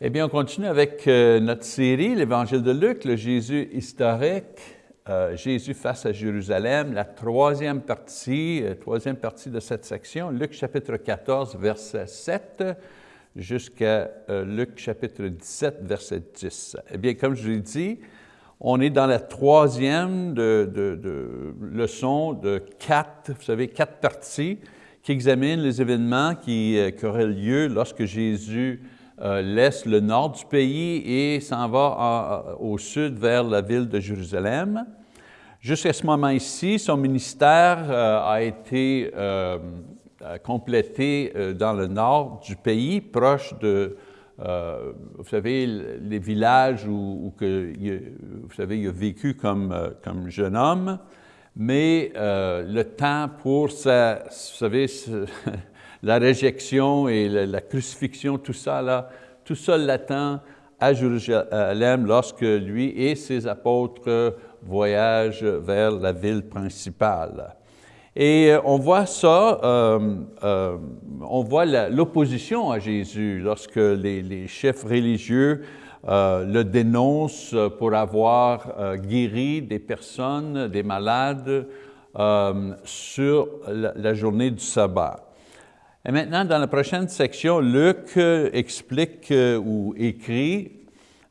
Eh bien, on continue avec euh, notre série, l'Évangile de Luc, le Jésus historique, euh, Jésus face à Jérusalem, la troisième partie, euh, troisième partie de cette section, Luc chapitre 14, verset 7, jusqu'à Luc chapitre 17, verset 10. Eh bien, comme je l'ai dit, on est dans la troisième de, leçon de quatre, vous savez, quatre parties qui examinent les événements qui auraient lieu lorsque Jésus euh, laisse le nord du pays et s'en va au sud vers la ville de Jérusalem. Jusqu'à ce moment ici, son ministère euh, a été euh, complété dans le nord du pays, proche de, vous savez, les villages où, vous savez, il a vécu comme, comme jeune homme, mais le temps pour sa, vous savez, la réjection et la, crucifixion, tout ça, là, tout ça l'attend à Jérusalem lorsque lui et ses apôtres voyagent vers la ville principale. Et euh, on voit ça, euh, euh, on voit l'opposition à Jésus lorsque les, chefs religieux le dénoncent pour avoir guéri des personnes, des malades, sur la journée du sabbat. Et maintenant, dans la prochaine section, Luc euh, explique euh, ou écrit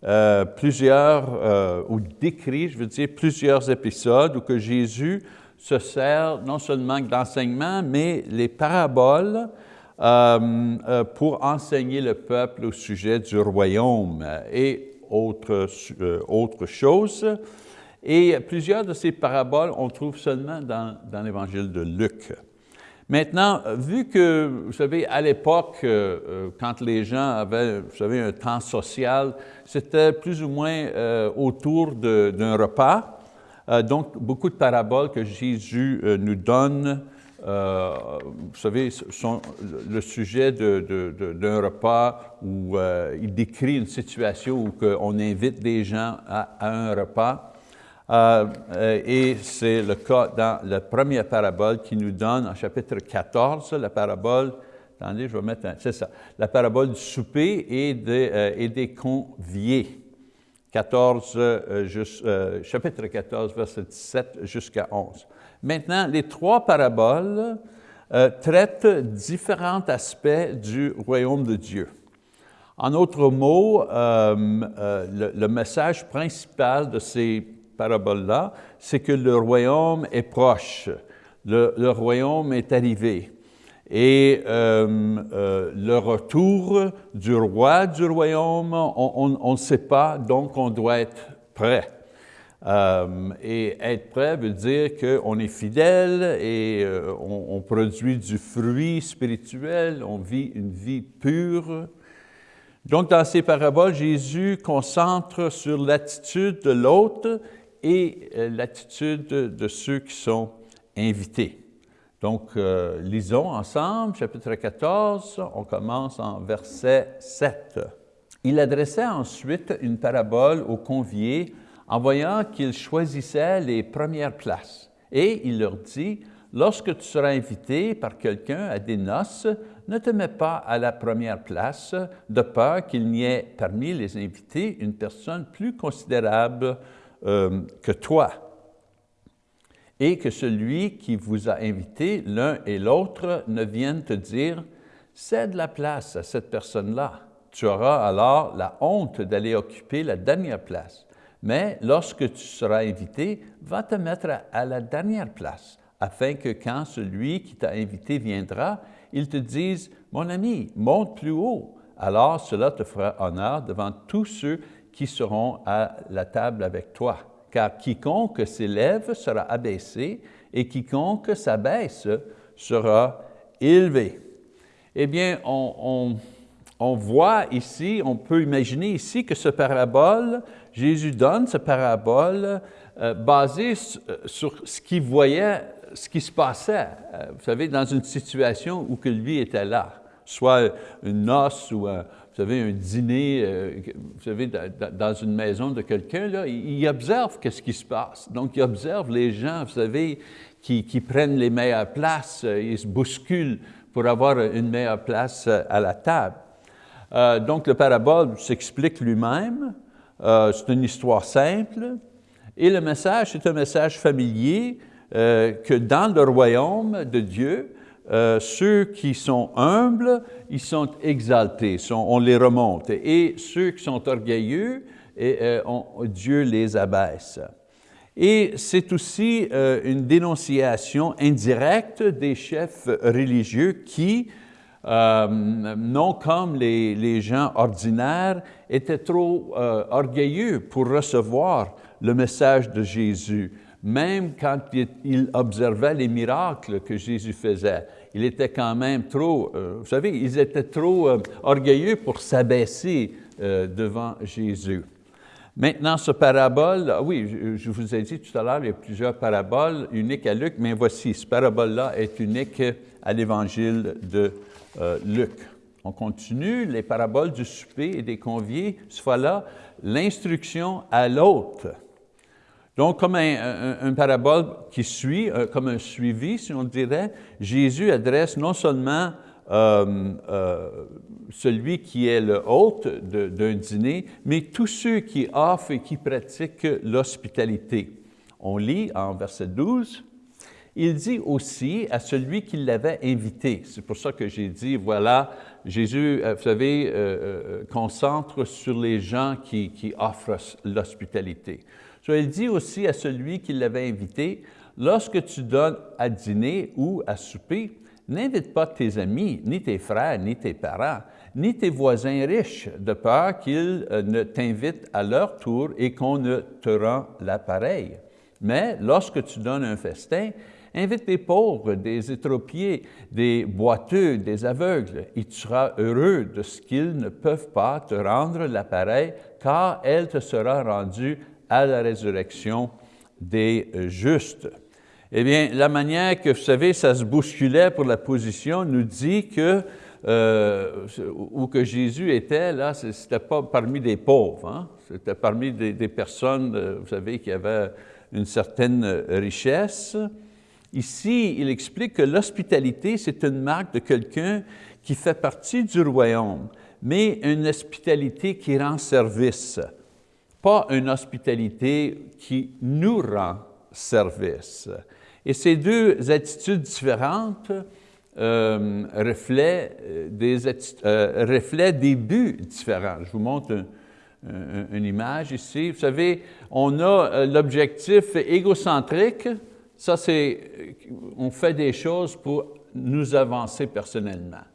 euh, plusieurs, ou décrit, je veux dire, plusieurs épisodes où que Jésus se sert non seulement d'enseignement, mais les paraboles pour enseigner le peuple au sujet du royaume et autres autre choses. Et plusieurs de ces paraboles, on trouve seulement dans, dans l'évangile de Luc. Maintenant, vu que, vous savez, à l'époque, euh, euh, quand les gens avaient, vous savez, un temps social, c'était plus ou moins euh, autour d'un repas. donc, beaucoup de paraboles que Jésus nous donne, vous savez, sont le sujet d'un repas où il décrit une situation où on invite des gens à un repas. Euh, euh, et c'est le cas dans la première parabole qui nous donne en chapitre 14, la parabole, attendez, je vais mettre, c'est ça, la parabole du souper et, euh, des conviés. 14, chapitre 14, verset 17 jusqu'à 11. Maintenant, les trois paraboles traitent différents aspects du royaume de Dieu. En autres mots, le, le, message principal de ces parabole-là, c'est que le royaume est proche, le, royaume est arrivé. Et euh, euh, le retour du roi du royaume, on ne sait pas, donc on doit être prêt. Euh, et être prêt veut dire qu'on est fidèle et on, on, produit du fruit spirituel, on vit une vie pure. Donc, dans ces paraboles, Jésus concentre sur l'attitude de l'autre et euh, l'attitude de ceux qui sont invités. Donc, euh, lisons ensemble, chapitre 14, on commence en verset 7. Il adressait ensuite une parabole aux conviés en voyant qu'ils choisissaient les premières places. Et il leur dit, lorsque tu seras invité par quelqu'un à des noces, ne te mets pas à la première place, de peur qu'il n'y ait parmi les invités une personne plus considérable euh, que toi, et que celui qui vous a invité, l'un et l'autre, ne vienne te dire « cède la place à cette personne-là ». Tu auras alors la honte d'aller occuper la dernière place. Mais lorsque tu seras invité, va te mettre à la dernière place, afin que quand celui qui t'a invité viendra, il te dise « Mon ami, monte plus haut ». Alors cela te fera honneur devant tous ceux qui seront à la table avec toi. Car quiconque s'élève sera abaissé et quiconque s'abaisse sera élevé. Eh bien, on, voit ici, on peut imaginer ici que ce parabole, Jésus donne ce parabole euh, basé euh, sur ce qu'il voyait, ce qui se passait, euh, vous savez, dans une situation où que lui était là, soit une noce ou un, vous savez, un dîner, euh, vous savez, dans une maison de quelqu'un, il observe qu'est-ce qui se passe. Donc, il observe les gens, vous savez, qui, prennent les meilleures places, euh, ils se bousculent pour avoir une meilleure place euh, à la table. Donc, le parabole s'explique lui-même. C'est une histoire simple. Et le message, c'est un message familier que dans le royaume de Dieu, ceux qui sont humbles, ils sont exaltés, on les remonte. Et ceux qui sont orgueilleux, et, Dieu les abaisse. Et c'est aussi une dénonciation indirecte des chefs religieux qui, euh, non comme les, gens ordinaires, étaient trop euh, orgueilleux pour recevoir le message de Jésus, même quand ils observaient les miracles que Jésus faisait. Il était quand même trop, euh, vous savez, ils étaient trop orgueilleux pour s'abaisser devant Jésus. Maintenant, ce parabole, ah oui, je, vous ai dit tout à l'heure, il y a plusieurs paraboles uniques à Luc, mais voici, ce parabole-là est unique à l'Évangile de euh, Luc. On continue, les paraboles du souper et des conviés, ce fois-là, l'instruction à l'autre. Donc, comme un, parabole qui suit, euh, comme un suivi, si on dirait, Jésus adresse non seulement euh, celui qui est le hôte d'un dîner, mais tous ceux qui offrent et qui pratiquent l'hospitalité. On lit en verset 12, il dit aussi à celui qui l'avait invité. C'est pour ça que j'ai dit, voilà, Jésus, euh, vous savez, euh, euh, concentre sur les gens qui, offrent l'hospitalité. Il dit aussi à celui qui l'avait invité, lorsque tu donnes à dîner ou à souper, n'invite pas tes amis, ni tes frères, ni tes parents, ni tes voisins riches, de peur qu'ils ne t'invitent à leur tour et qu'on ne te rend l'appareil. Mais lorsque tu donnes un festin, Invite des pauvres, des étropiés, des boiteux, des aveugles, et tu seras heureux de ce qu'ils ne peuvent pas te rendre l'appareil, car elle te sera rendue à la résurrection des justes. Eh bien, la manière que, vous savez, ça se bousculait pour la position nous dit que euh, où que Jésus était, là, ce n'était pas parmi des pauvres, hein? c'était parmi des, des, personnes, euh, vous savez, qui avaient une certaine richesse. Ici, il explique que l'hospitalité, c'est une marque de quelqu'un qui fait partie du royaume, mais une hospitalité qui rend service, pas une hospitalité qui nous rend service. Et ces deux attitudes différentes euh, reflètent, euh, des, euh, des buts différents. Je vous montre une image ici. Vous savez, on a l'objectif égocentrique, ça, c'est, on fait des choses pour nous avancer personnellement.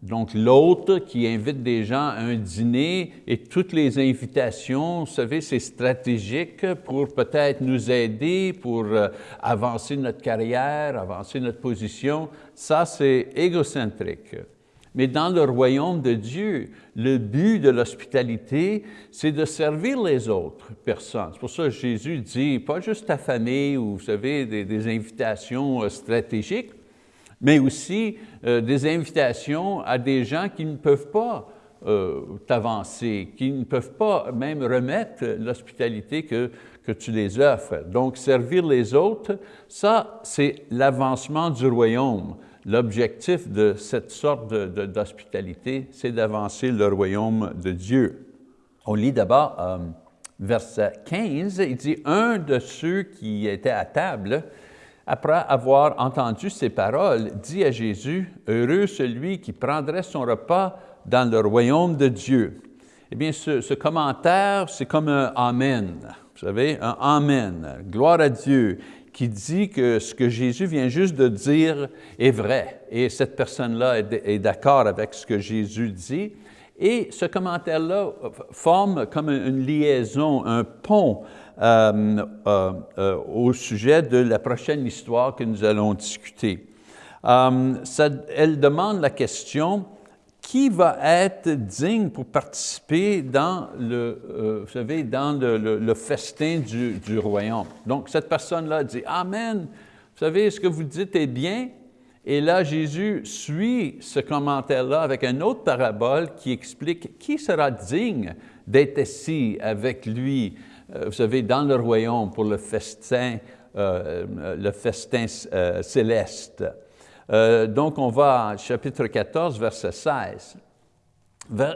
Donc, l'autre qui invite des gens à un dîner et toutes les invitations, vous savez, c'est stratégique pour peut-être nous aider, pour euh, avancer notre carrière, avancer notre position. Ça, c'est égocentrique. Mais dans le royaume de Dieu, le but de l'hospitalité, c'est de servir les autres personnes. C'est pour ça que Jésus dit, pas juste ta famille ou, vous savez, des, invitations euh, stratégiques, mais aussi euh, des invitations à des gens qui ne peuvent pas euh, t'avancer, qui ne peuvent pas même remettre l'hospitalité que, que tu les offres. Donc, servir les autres, ça, c'est l'avancement du royaume. L'objectif de cette sorte d'hospitalité, c'est d'avancer le royaume de Dieu. On lit d'abord euh, verset 15, il dit « Un de ceux qui étaient à table, après avoir entendu ces paroles, dit à Jésus, « Heureux celui qui prendrait son repas dans le royaume de Dieu. » Eh bien, ce, commentaire, c'est comme un « Amen ». Vous savez, un « Amen », gloire à Dieu qui dit que ce que Jésus vient juste de dire est vrai. Et cette personne-là est d'accord avec ce que Jésus dit. Et ce commentaire-là forme comme une liaison, un pont euh, euh, euh, au sujet de la prochaine histoire que nous allons discuter. elle demande la question, qui va être digne pour participer dans le, vous savez, dans le, festin du, du, royaume? Donc, cette personne-là dit, Amen, vous savez, ce que vous dites est bien. Et là, Jésus suit ce commentaire-là avec une autre parabole qui explique qui sera digne d'être assis avec lui, vous savez, dans le royaume pour le festin, euh, le festin céleste. Euh, donc, on va chapitre 14, verset 16.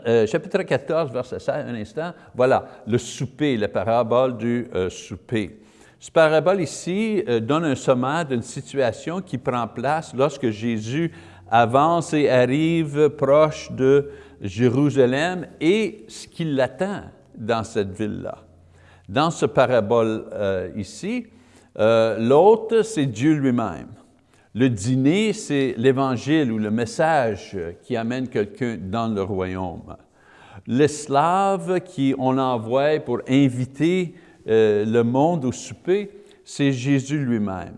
euh, chapitre 14, verset 16, un instant, voilà, le souper, la parabole du euh, souper. Cette parabole ici euh, donne un sommaire d'une situation qui prend place lorsque Jésus avance et arrive proche de Jérusalem et ce qui l'attend dans cette ville-là. Dans ce parabole ici, l'autre, c'est Dieu lui-même. Le dîner, c'est l'évangile ou le message qui amène quelqu'un dans le royaume. L'esclave qui on envoie pour inviter euh, le monde au souper, c'est Jésus lui-même.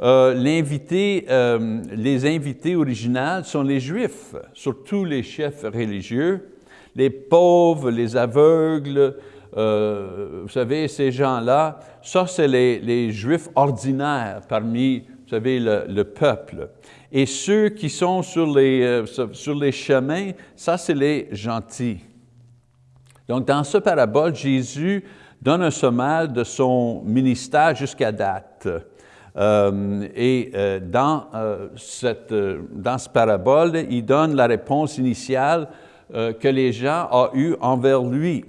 Euh, euh, les invités originaux sont les Juifs, surtout les chefs religieux, les pauvres, les aveugles, vous savez, ces gens-là, ça c'est les, Juifs ordinaires parmi vous savez, le, peuple. Et ceux qui sont sur les, euh, sur les chemins, ça c'est les gentils. Donc dans ce parabole, Jésus donne un sommaire de son ministère jusqu'à date. Euh, et euh, dans, cette, dans ce parabole, il donne la réponse initiale que les gens ont eue envers lui.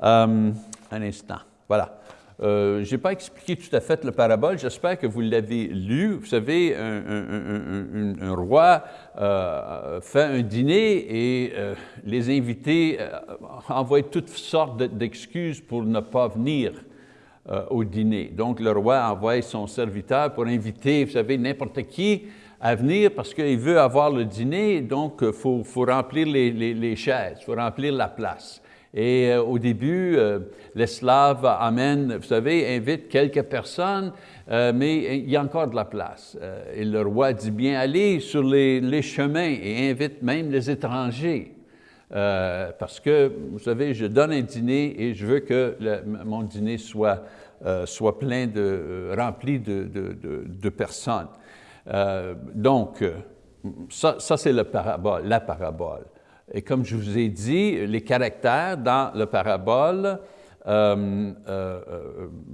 Un instant, voilà. Euh, je n'ai pas expliqué tout à fait le parabole, j'espère que vous l'avez lu. Vous savez, un, roi euh, fait un dîner et euh, les invités envoient toutes sortes d'excuses pour ne pas venir au dîner. Donc le roi envoie son serviteur pour inviter, vous savez, n'importe qui à venir parce qu'il veut avoir le dîner, donc il faut, remplir les, les chaises, il faut remplir la place. Et euh, au début, euh, l'esclave amène, vous savez, invite quelques personnes, euh, mais il y a encore de la place. et le roi dit bien, allez sur les, chemins et invite même les étrangers. parce que, vous savez, je donne un dîner et je veux que mon dîner soit, plein rempli de, personnes. donc, ça, c'est. La parabole. Et comme je vous ai dit, les caractères dans le parabole euh, euh,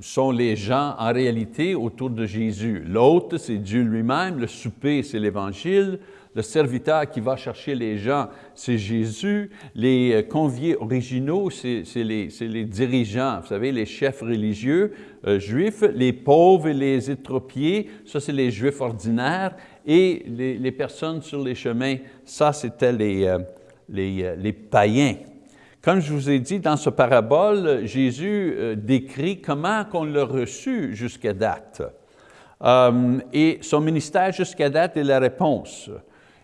sont les gens en réalité autour de Jésus. L'hôte, c'est Dieu lui-même, le souper, c'est l'Évangile, le serviteur qui va chercher les gens, c'est Jésus, les conviés originaux, c'est les, dirigeants, vous savez, les chefs religieux euh, juifs, les pauvres et les étropiés, ça c'est les juifs ordinaires, et les, personnes sur les chemins, ça c'était les euh, les, païens. Comme je vous ai dit, dans ce parabole, Jésus euh, décrit comment qu'on l'a reçu jusqu'à date. Euh, et son ministère jusqu'à date est la réponse.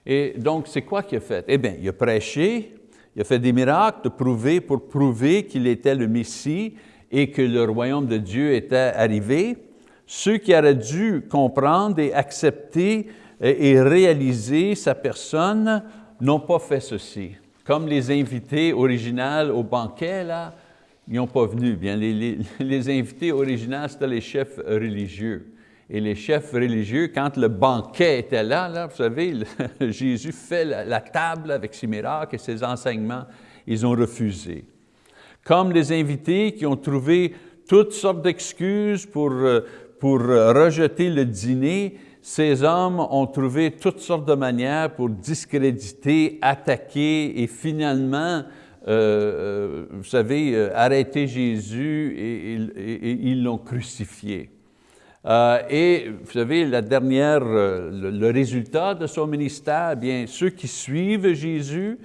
Et donc, c'est quoi qu'il a fait? Eh bien, il a prêché, il a fait des miracles de prouver, pour prouver qu'il était le Messie et que le royaume de Dieu était arrivé. Ceux qui auraient dû comprendre et accepter et réaliser sa personne n'ont pas fait ceci. Comme les invités originaux au banquet, là, ils n'ont pas venu. Bien, les, invités originaux, c'était les chefs religieux. Et les chefs religieux, quand le banquet était là, là vous savez, Jésus fait la, table avec ses miracles et ses enseignements, ils ont refusé. Comme les invités qui ont trouvé toutes sortes d'excuses pour, euh, pour rejeter le dîner, ces hommes ont trouvé toutes sortes de manières pour discréditer, attaquer et finalement, euh, euh, vous savez, euh, arrêter Jésus et, ils l'ont crucifié. et vous savez, la dernière, le, résultat de son ministère, eh bien ceux qui suivent Jésus,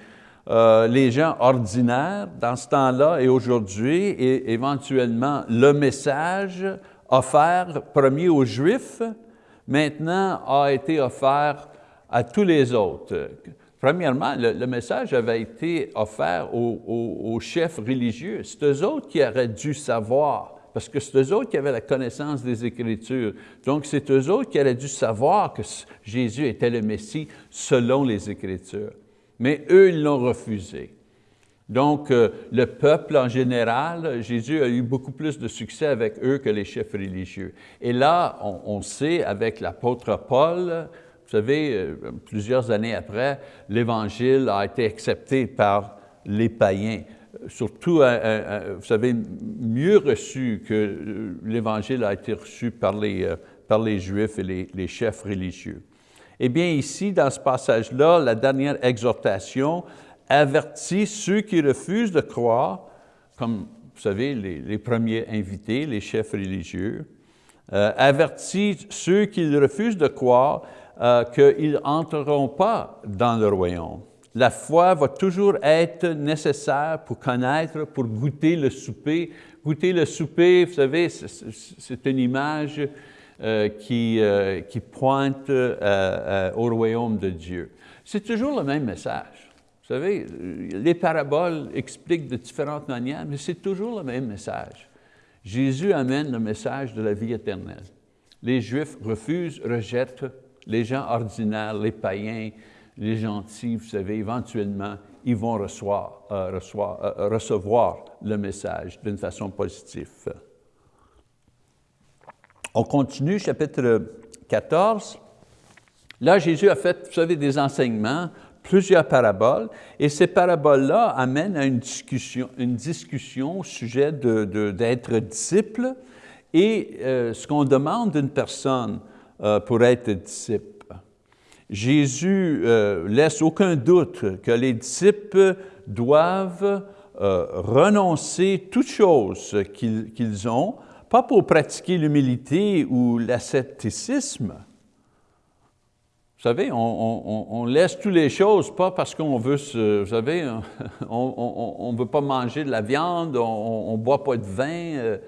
les gens ordinaires dans ce temps-là et aujourd'hui, et éventuellement le message offert premier aux Juifs, maintenant a été offert à tous les autres. Premièrement, le, message avait été offert aux, chefs religieux. C'est eux autres qui auraient dû savoir, parce que c'est eux autres qui avaient la connaissance des Écritures. Donc, c'est eux autres qui auraient dû savoir que Jésus était le Messie selon les Écritures. Mais eux, ils l'ont refusé. Donc, euh, le peuple en général, Jésus a eu beaucoup plus de succès avec eux que les chefs religieux. Et là, on, sait, avec l'apôtre Paul, vous savez, euh, plusieurs années après, l'Évangile a été accepté par les païens, surtout, vous savez, mieux reçu que l'Évangile a été reçu par les, euh, par les Juifs et les chefs religieux. Eh bien, ici, dans ce passage-là, la dernière exhortation, avertit ceux qui refusent de croire, comme vous savez, les, premiers invités, les chefs religieux, euh, avertit ceux qui refusent de croire euh, qu'ils n'entreront pas dans le royaume. La foi va toujours être nécessaire pour connaître, pour goûter le souper. Goûter le souper, vous savez, c'est une image euh, qui, euh, qui, pointe au royaume de Dieu. C'est toujours le même message. Vous savez, les paraboles expliquent de différentes manières, mais c'est toujours le même message. Jésus amène le message de la vie éternelle. Les Juifs refusent, rejettent, les gens ordinaires, les païens, les gentils, vous savez, éventuellement, ils vont recevoir, euh, euh, recevoir le message d'une façon positive. On continue, chapitre 14. Là, Jésus a fait, vous savez, des enseignements plusieurs paraboles, et ces paraboles-là amènent à une discussion, au sujet d'être disciple et euh, ce qu'on demande d'une personne euh, pour être disciple. Jésus euh, laisse aucun doute que les disciples doivent renoncer toutes choses qu'ils ont, pas pour pratiquer l'humilité ou l'ascétisme, vous savez, on, laisse toutes les choses, pas parce qu'on veut se, vous savez, on ne veut pas manger de la viande, on ne boit pas de vin. Euh,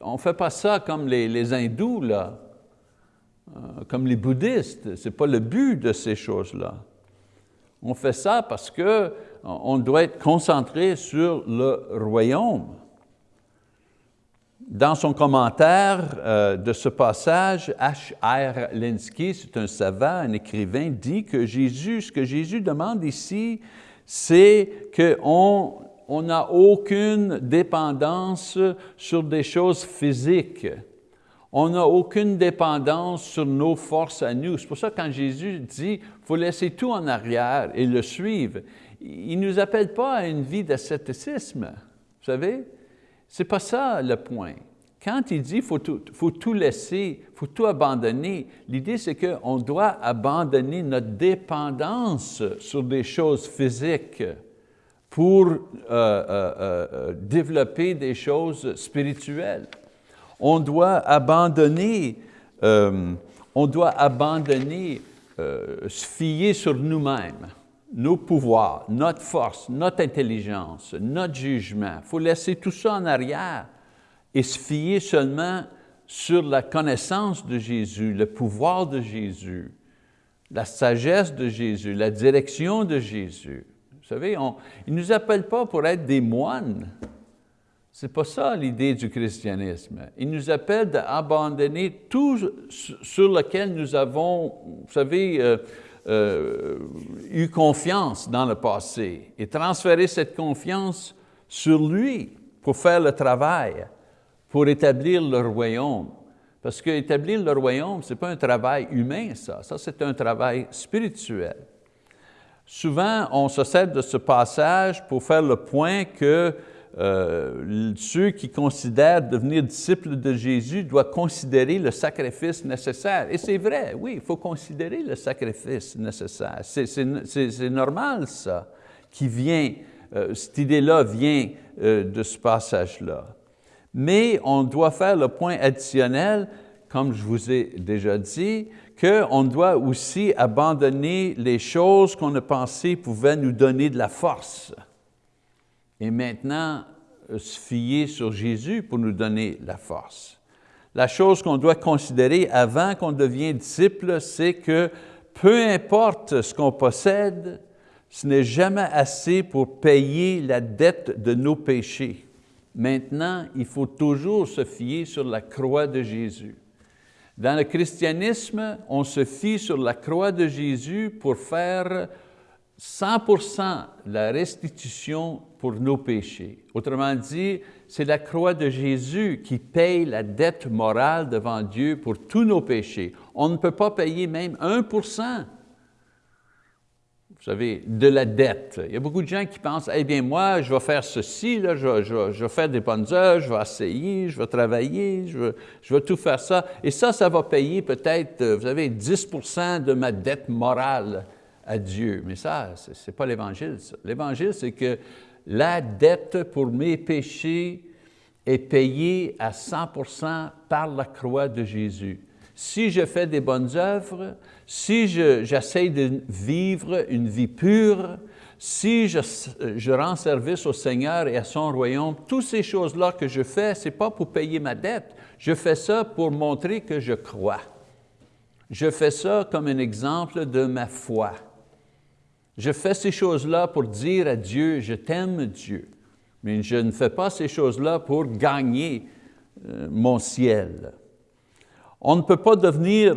on ne fait pas ça comme les, hindous, là, euh, comme les bouddhistes. Ce n'est pas le but de ces choses-là. On fait ça parce qu'on doit être concentré sur le royaume. Dans son commentaire euh, de ce passage, H.R. Linsky, c'est un savant, un écrivain, dit que Jésus, ce que Jésus demande ici, c'est qu'on n'a aucune dépendance sur des choses physiques. On n'a aucune dépendance sur nos forces à nous. C'est pour ça que quand Jésus dit, il faut laisser tout en arrière et le suivre, il ne nous appelle pas à une vie d'ascétisme, vous savez? Ce n'est pas ça le point. Quand il dit qu'il faut, faut, tout laisser, il faut tout abandonner, l'idée c'est qu'on doit abandonner notre dépendance sur des choses physiques pour euh, euh, euh, développer des choses spirituelles. On doit abandonner, on doit abandonner, se fier sur nous-mêmes nos pouvoirs, notre force, notre intelligence, notre jugement. Il faut laisser tout ça en arrière et se fier seulement sur la connaissance de Jésus, le pouvoir de Jésus, la sagesse de Jésus, la direction de Jésus. Vous savez, on, il ne nous appelle pas pour être des moines. Ce n'est pas ça l'idée du christianisme. Il nous appelle d'abandonner tout sur lequel nous avons, vous savez, euh, euh, eu confiance dans le passé et transférer cette confiance sur lui pour faire le travail, pour établir le royaume. Parce que établir le royaume, ce n'est pas un travail humain, ça. Ça, c'est un travail spirituel. Souvent, on se sert de ce passage pour faire le point que euh, ceux qui considèrent devenir disciples de Jésus doivent considérer le sacrifice nécessaire. Et c'est vrai, oui, il faut considérer le sacrifice nécessaire. C'est normal, ça, qui vient, euh, cette idée-là vient euh, de ce passage-là. Mais on doit faire le point additionnel, comme je vous ai déjà dit, qu'on doit aussi abandonner les choses qu'on a pensé pouvaient nous donner de la force et maintenant euh, se fier sur Jésus pour nous donner la force. La chose qu'on doit considérer avant qu'on devienne disciple, c'est que peu importe ce qu'on possède, ce n'est jamais assez pour payer la dette de nos péchés. Maintenant, il faut toujours se fier sur la croix de Jésus. Dans le christianisme, on se fie sur la croix de Jésus pour faire 100% la restitution pour nos péchés. Autrement dit, c'est la croix de Jésus qui paye la dette morale devant Dieu pour tous nos péchés. On ne peut pas payer même 1 vous savez, de la dette. Il y a beaucoup de gens qui pensent, eh bien moi, je vais faire ceci, je, vais faire des bonnes œuvres, je vais essayer, je vais travailler, je vais, je vais tout faire ça. Et ça, ça va payer peut-être, vous savez, 10% de ma dette morale Dieu. Mais ça, ce n'est pas l'Évangile. L'Évangile, c'est que la dette pour mes péchés est payée à 100% par la croix de Jésus. Si je fais des bonnes œuvres, si j'essaie de vivre une vie pure, si je, je, rends service au Seigneur et à son royaume, toutes ces choses-là que je fais, ce n'est pas pour payer ma dette, je fais ça pour montrer que je crois. Je fais ça comme un exemple de ma foi. Je fais ces choses-là pour dire à Dieu, je t'aime Dieu, mais je ne fais pas ces choses-là pour gagner euh, mon ciel. On ne peut pas devenir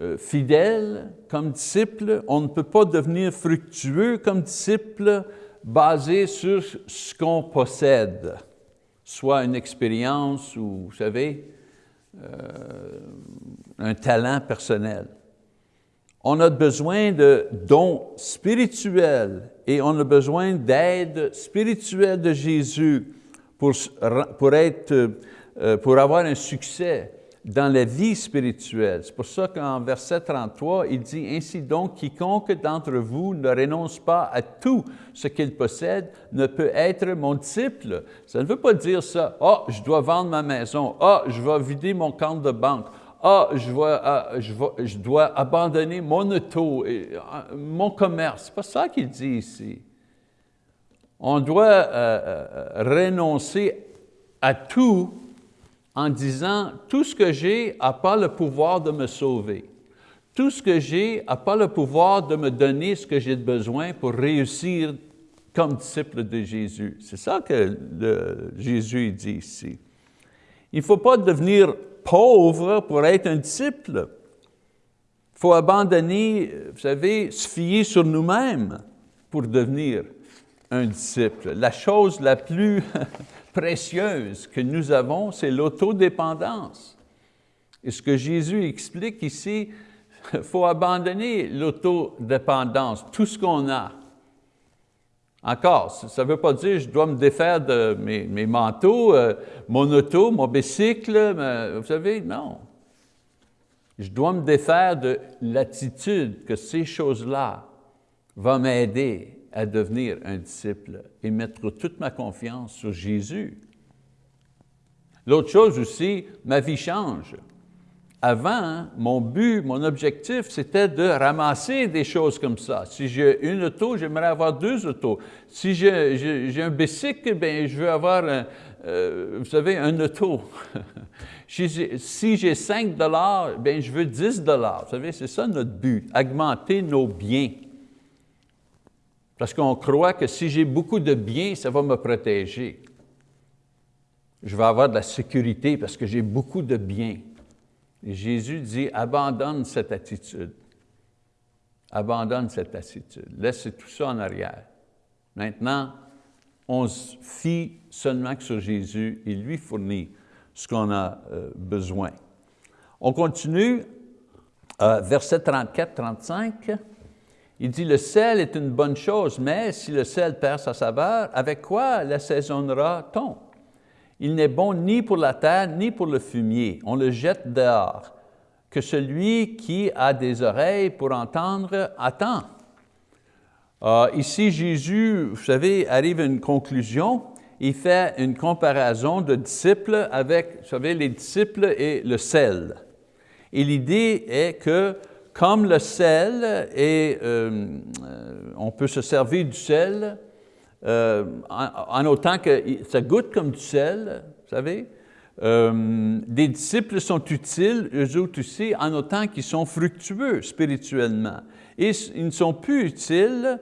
euh, fidèle comme disciple, on ne peut pas devenir fructueux comme disciple basé sur ce qu'on possède, soit une expérience ou, vous savez, euh, un talent personnel. On a besoin de dons spirituels et on a besoin d'aide spirituelle de Jésus pour, pour, être, euh, pour avoir un succès dans la vie spirituelle. C'est pour ça qu'en verset 33, il dit, « Ainsi donc, quiconque d'entre vous ne renonce pas à tout ce qu'il possède ne peut être mon disciple. » Ça ne veut pas dire ça, « Ah, oh, je dois vendre ma maison. Oh, je vais vider mon compte de banque. Ah, je, ah, je, dois abandonner mon auto, ah, mon commerce. » C'est pas ça qu'il dit ici. On doit euh, euh, renoncer à tout en disant, tout ce que j'ai n'a pas le pouvoir de me sauver. Tout ce que j'ai n'a pas le pouvoir de me donner ce que j'ai besoin pour réussir comme disciple de Jésus. C'est ça que Jésus dit ici. Il ne faut pas devenir pauvre pour être un disciple. Il faut abandonner, vous savez, se fier sur nous-mêmes pour devenir un disciple. La chose la plus précieuse que nous avons, c'est l'autodépendance. Et ce que Jésus explique ici, il faut abandonner l'autodépendance, tout ce qu'on a. Encore, ça ne veut pas dire que je dois me défaire de mes, manteaux, euh, mon auto, mon bicycle, vous savez, non. Je dois me défaire de l'attitude que ces choses-là vont m'aider à devenir un disciple et mettre toute ma confiance sur Jésus. L'autre chose aussi, ma vie change. Avant, mon but, mon objectif, c'était de ramasser des choses comme ça. Si j'ai une auto, j'aimerais avoir deux autos. Si j'ai un bicycle, ben, je veux avoir, un, euh, vous savez, un auto. si j'ai 5 dollars, ben, je veux 10 dollars. Vous savez, c'est ça notre but, augmenter nos biens. Parce qu'on croit que si j'ai beaucoup de biens, ça va me protéger. Je vais avoir de la sécurité parce que j'ai beaucoup de biens. Jésus dit, abandonne cette attitude. Abandonne cette attitude. Laisse tout ça en arrière. Maintenant, on se fie seulement que sur Jésus. Il lui fournit ce qu'on a euh, besoin. On continue, euh, verset 34-35. Il dit, le sel est une bonne chose, mais si le sel perd sa saveur, avec quoi l'assaisonnera-t-on? Il n'est bon ni pour la terre, ni pour le fumier. On le jette dehors. Que celui qui a des oreilles pour entendre, attend. Euh, ici, Jésus, vous savez, arrive à une conclusion. Il fait une comparaison de disciples avec, vous savez, les disciples et le sel. Et l'idée est que comme le sel, euh, euh, on peut se servir du sel euh, en, autant que ça goûte comme du sel, vous savez. des disciples sont utiles, eux autres aussi, en autant qu'ils sont fructueux spirituellement. Et ils ne sont plus utiles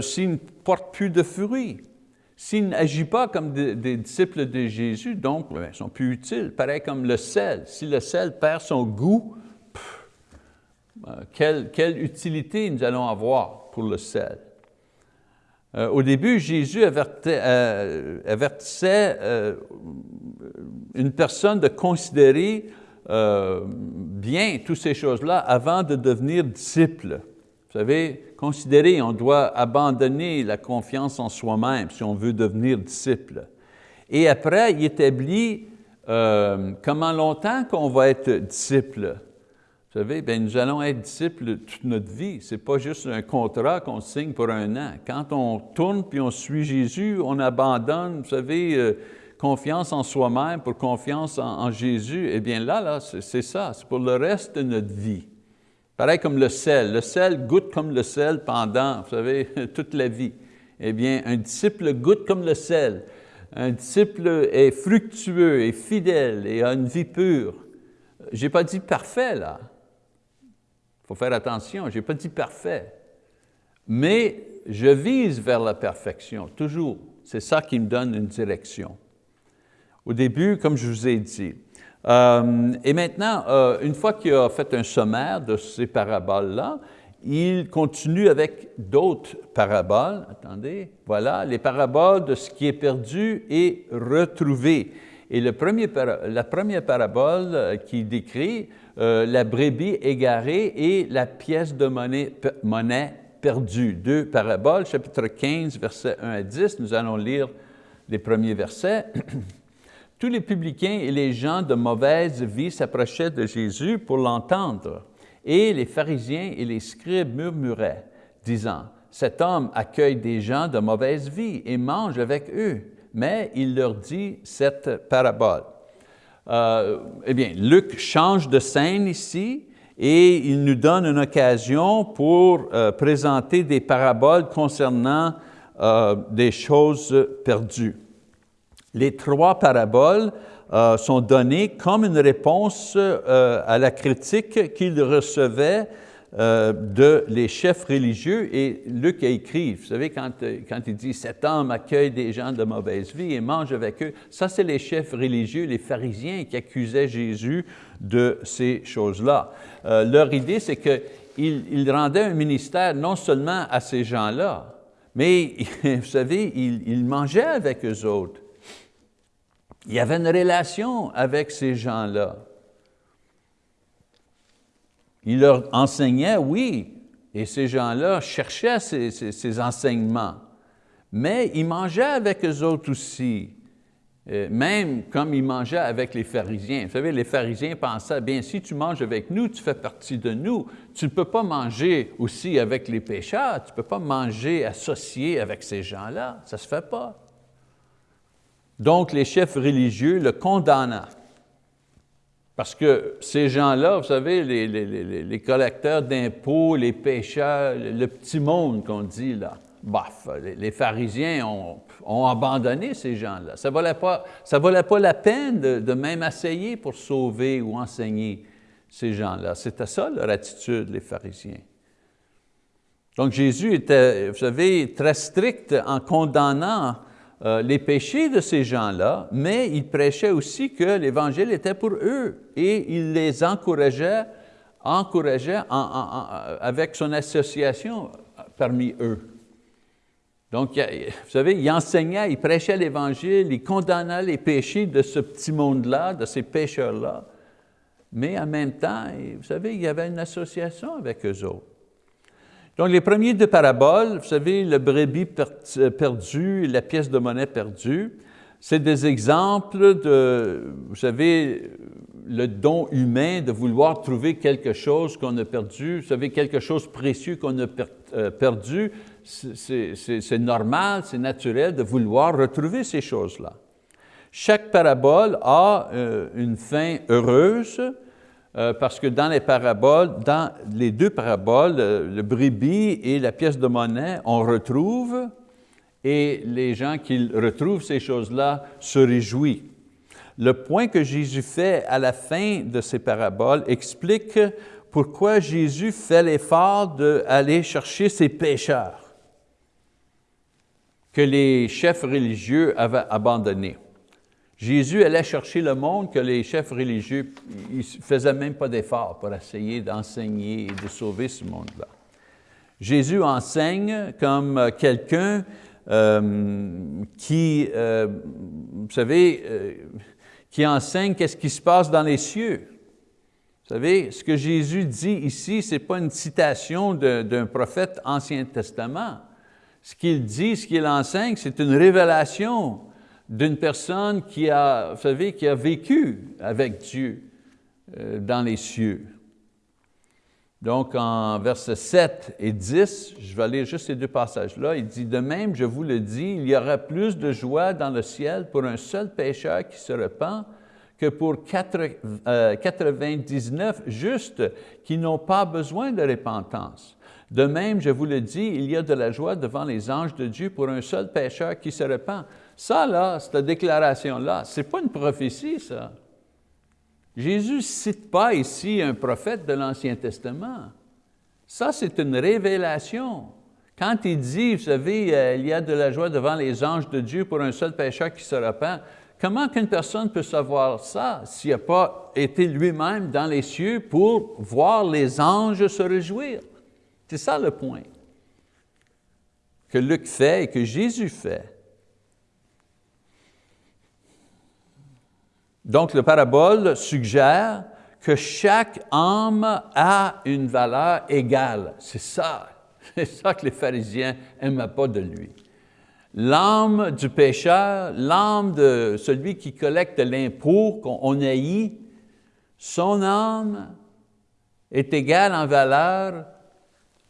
s'ils ne portent plus de fruits. S'ils n'agissent pas comme des, disciples de Jésus, donc ils sont plus utiles, pareil comme le sel. Si le sel perd son goût, euh, quelle, utilité nous allons avoir pour le sel. Euh, au début, Jésus euh, avertissait une personne de considérer bien toutes ces choses-là avant de devenir disciple. Vous savez, considérer, on doit abandonner la confiance en soi-même si on veut devenir disciple. Et après, il établit comment longtemps qu'on va être disciple? Vous savez, bien, nous allons être disciples toute notre vie. Ce n'est pas juste un contrat qu'on signe pour un an. Quand on tourne puis on suit Jésus, on abandonne, vous savez, euh, confiance en soi-même pour confiance en, Jésus. Eh bien là, là c'est ça, c'est pour le reste de notre vie. Pareil comme le sel. Le sel goûte comme le sel pendant, vous savez, toute la vie. Eh bien, un disciple goûte comme le sel. Un disciple est fructueux et fidèle et a une vie pure. Je n'ai pas dit parfait là. Faut faire attention, je n'ai pas dit parfait. Mais je vise vers la perfection, toujours. C'est ça qui me donne une direction. Au début, comme je vous ai dit, euh, et maintenant, euh, une fois qu'il a fait un sommaire de ces paraboles-là, il continue avec d'autres paraboles. Attendez, voilà, les paraboles de ce qui est perdu et retrouvé. Et le premier, la première parabole euh, qui décrit la brebis égarée et la pièce de monnaie, monnaie perdue. Deux paraboles, chapitre 15, versets 1 à 10. Nous allons lire les premiers versets. Tous les publicains et les gens de mauvaise vie s'approchaient de Jésus pour l'entendre, et les pharisiens et les scribes murmuraient, disant, « Cet homme accueille des gens de mauvaise vie et mange avec eux. » Mais il leur dit cette parabole. Euh, eh bien, Luc change de scène ici et il nous donne une occasion pour euh, présenter des paraboles concernant euh, des choses perdues. Les trois paraboles sont données comme une réponse à la critique qu'ils recevaient euh, de les chefs religieux. Et Luc a écrit, vous savez, quand, quand il dit « cet homme accueille des gens de mauvaise vie et mange avec eux », ça c'est les chefs religieux, les pharisiens qui accusaient Jésus de ces choses-là. leur idée, c'est qu'ils il rendaient un ministère non seulement à ces gens-là, mais vous savez, ils il mangeaient avec eux autres. Il y avait une relation avec ces gens-là. Il leur enseignait, oui, et ces gens-là cherchaient ces, enseignements, mais ils mangeaient avec eux autres aussi, euh, même comme ils mangeaient avec les pharisiens. Vous savez, les pharisiens pensaient, bien, si tu manges avec nous, tu fais partie de nous. Tu ne peux pas manger aussi avec les pécheurs, tu ne peux pas manger associé avec ces gens-là, ça ne se fait pas. Donc, les chefs religieux le condamnaient. Parce que ces gens-là, vous savez, les, collecteurs d'impôts, les pêcheurs, le petit monde qu'on dit là, baf, les, pharisiens ont, abandonné ces gens-là. Ça ne valait, pas, la peine de, même essayer pour sauver ou enseigner ces gens-là. C'était ça leur attitude, les pharisiens. Donc Jésus était, vous savez, très strict en condamnant euh, les péchés de ces gens-là, mais il prêchait aussi que l'Évangile était pour eux et il les encourageait, encourageait avec son association parmi eux. Donc, vous savez, il enseignait, il prêchait l'Évangile, il condamnait les péchés de ce petit monde-là, de ces pécheurs-là, mais en même temps, vous savez, il y avait une association avec eux autres. Donc, les premiers deux paraboles, vous savez, le brebis perdu la pièce de monnaie perdue, c'est des exemples de, vous savez, le don humain de vouloir trouver quelque chose qu'on a perdu, vous savez, quelque chose précieux qu'on a euh, perdu, c'est normal, c'est naturel de vouloir retrouver ces choses-là. Chaque parabole a euh, une fin heureuse, euh, parce que dans les paraboles, dans les deux paraboles, le, brebis et la pièce de monnaie, on retrouve, et les gens qui retrouvent ces choses-là se réjouissent. Le point que Jésus fait à la fin de ces paraboles explique pourquoi Jésus fait l'effort d'aller chercher ces pécheurs que les chefs religieux avaient abandonnés. Jésus allait chercher le monde que les chefs religieux ne faisaient même pas d'efforts pour essayer d'enseigner et de sauver ce monde-là. Jésus enseigne comme quelqu'un euh, qui, euh, vous savez, euh, qui enseigne qu'est-ce qui se passe dans les cieux. Vous savez, ce que Jésus dit ici, ce n'est pas une citation d'un prophète Ancien Testament. Ce qu'il dit, ce qu'il enseigne, c'est une révélation d'une personne qui a, vous savez, qui a vécu avec Dieu euh, dans les cieux. Donc, en versets 7 et 10, je vais lire juste ces deux passages-là, il dit, « De même, je vous le dis, il y aura plus de joie dans le ciel pour un seul pécheur qui se repent que pour 99 euh, justes qui n'ont pas besoin de repentance. De même, je vous le dis, il y a de la joie devant les anges de Dieu pour un seul pécheur qui se repent. » Ça, là, cette déclaration-là, ce n'est pas une prophétie, ça. Jésus ne cite pas ici un prophète de l'Ancien Testament. Ça, c'est une révélation. Quand il dit, vous savez, euh, il y a de la joie devant les anges de Dieu pour un seul pécheur qui se repent, comment qu'une personne peut savoir ça s'il n'a pas été lui-même dans les cieux pour voir les anges se réjouir? C'est ça le point que Luc fait et que Jésus fait. Donc, le parabole suggère que chaque âme a une valeur égale. C'est ça, c'est ça que les pharisiens n'aimaient pas de lui. L'âme du pécheur, l'âme de celui qui collecte l'impôt qu'on haït, son âme est égale en valeur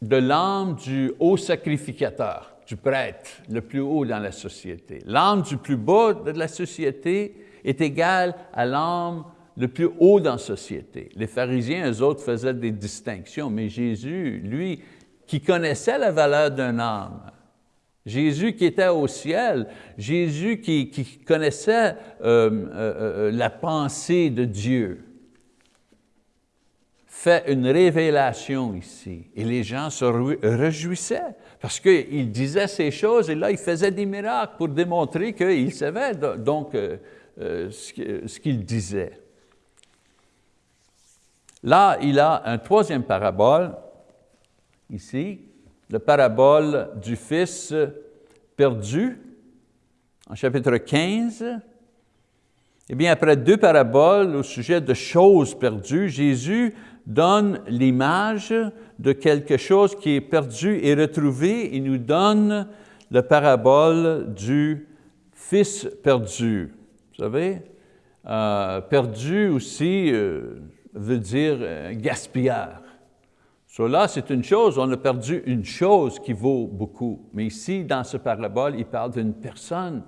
de l'âme du haut sacrificateur, du prêtre, le plus haut dans la société. L'âme du plus bas de la société est égal à l'âme le plus haut dans la société. Les pharisiens, eux autres, faisaient des distinctions, mais Jésus, lui, qui connaissait la valeur d'un âme, Jésus qui était au ciel, Jésus qui, connaissait euh, euh, euh, la pensée de Dieu, fait une révélation ici. Et les gens se réjouissaient parce qu'il disait ces choses et là, il faisait des miracles pour démontrer qu'il savait. Donc, ce qu'il disait. Là, il a un troisième parabole, ici, le parabole du Fils perdu, en chapitre 15. Eh bien, après deux paraboles au sujet de choses perdues, Jésus donne l'image de quelque chose qui est perdu et retrouvé. Il nous donne le parabole du Fils perdu. Savez, euh, perdu aussi euh, veut dire euh, gaspilleur. Cela, c'est une chose, on a perdu une chose qui vaut beaucoup. Mais ici, dans ce parabole, il parle d'une personne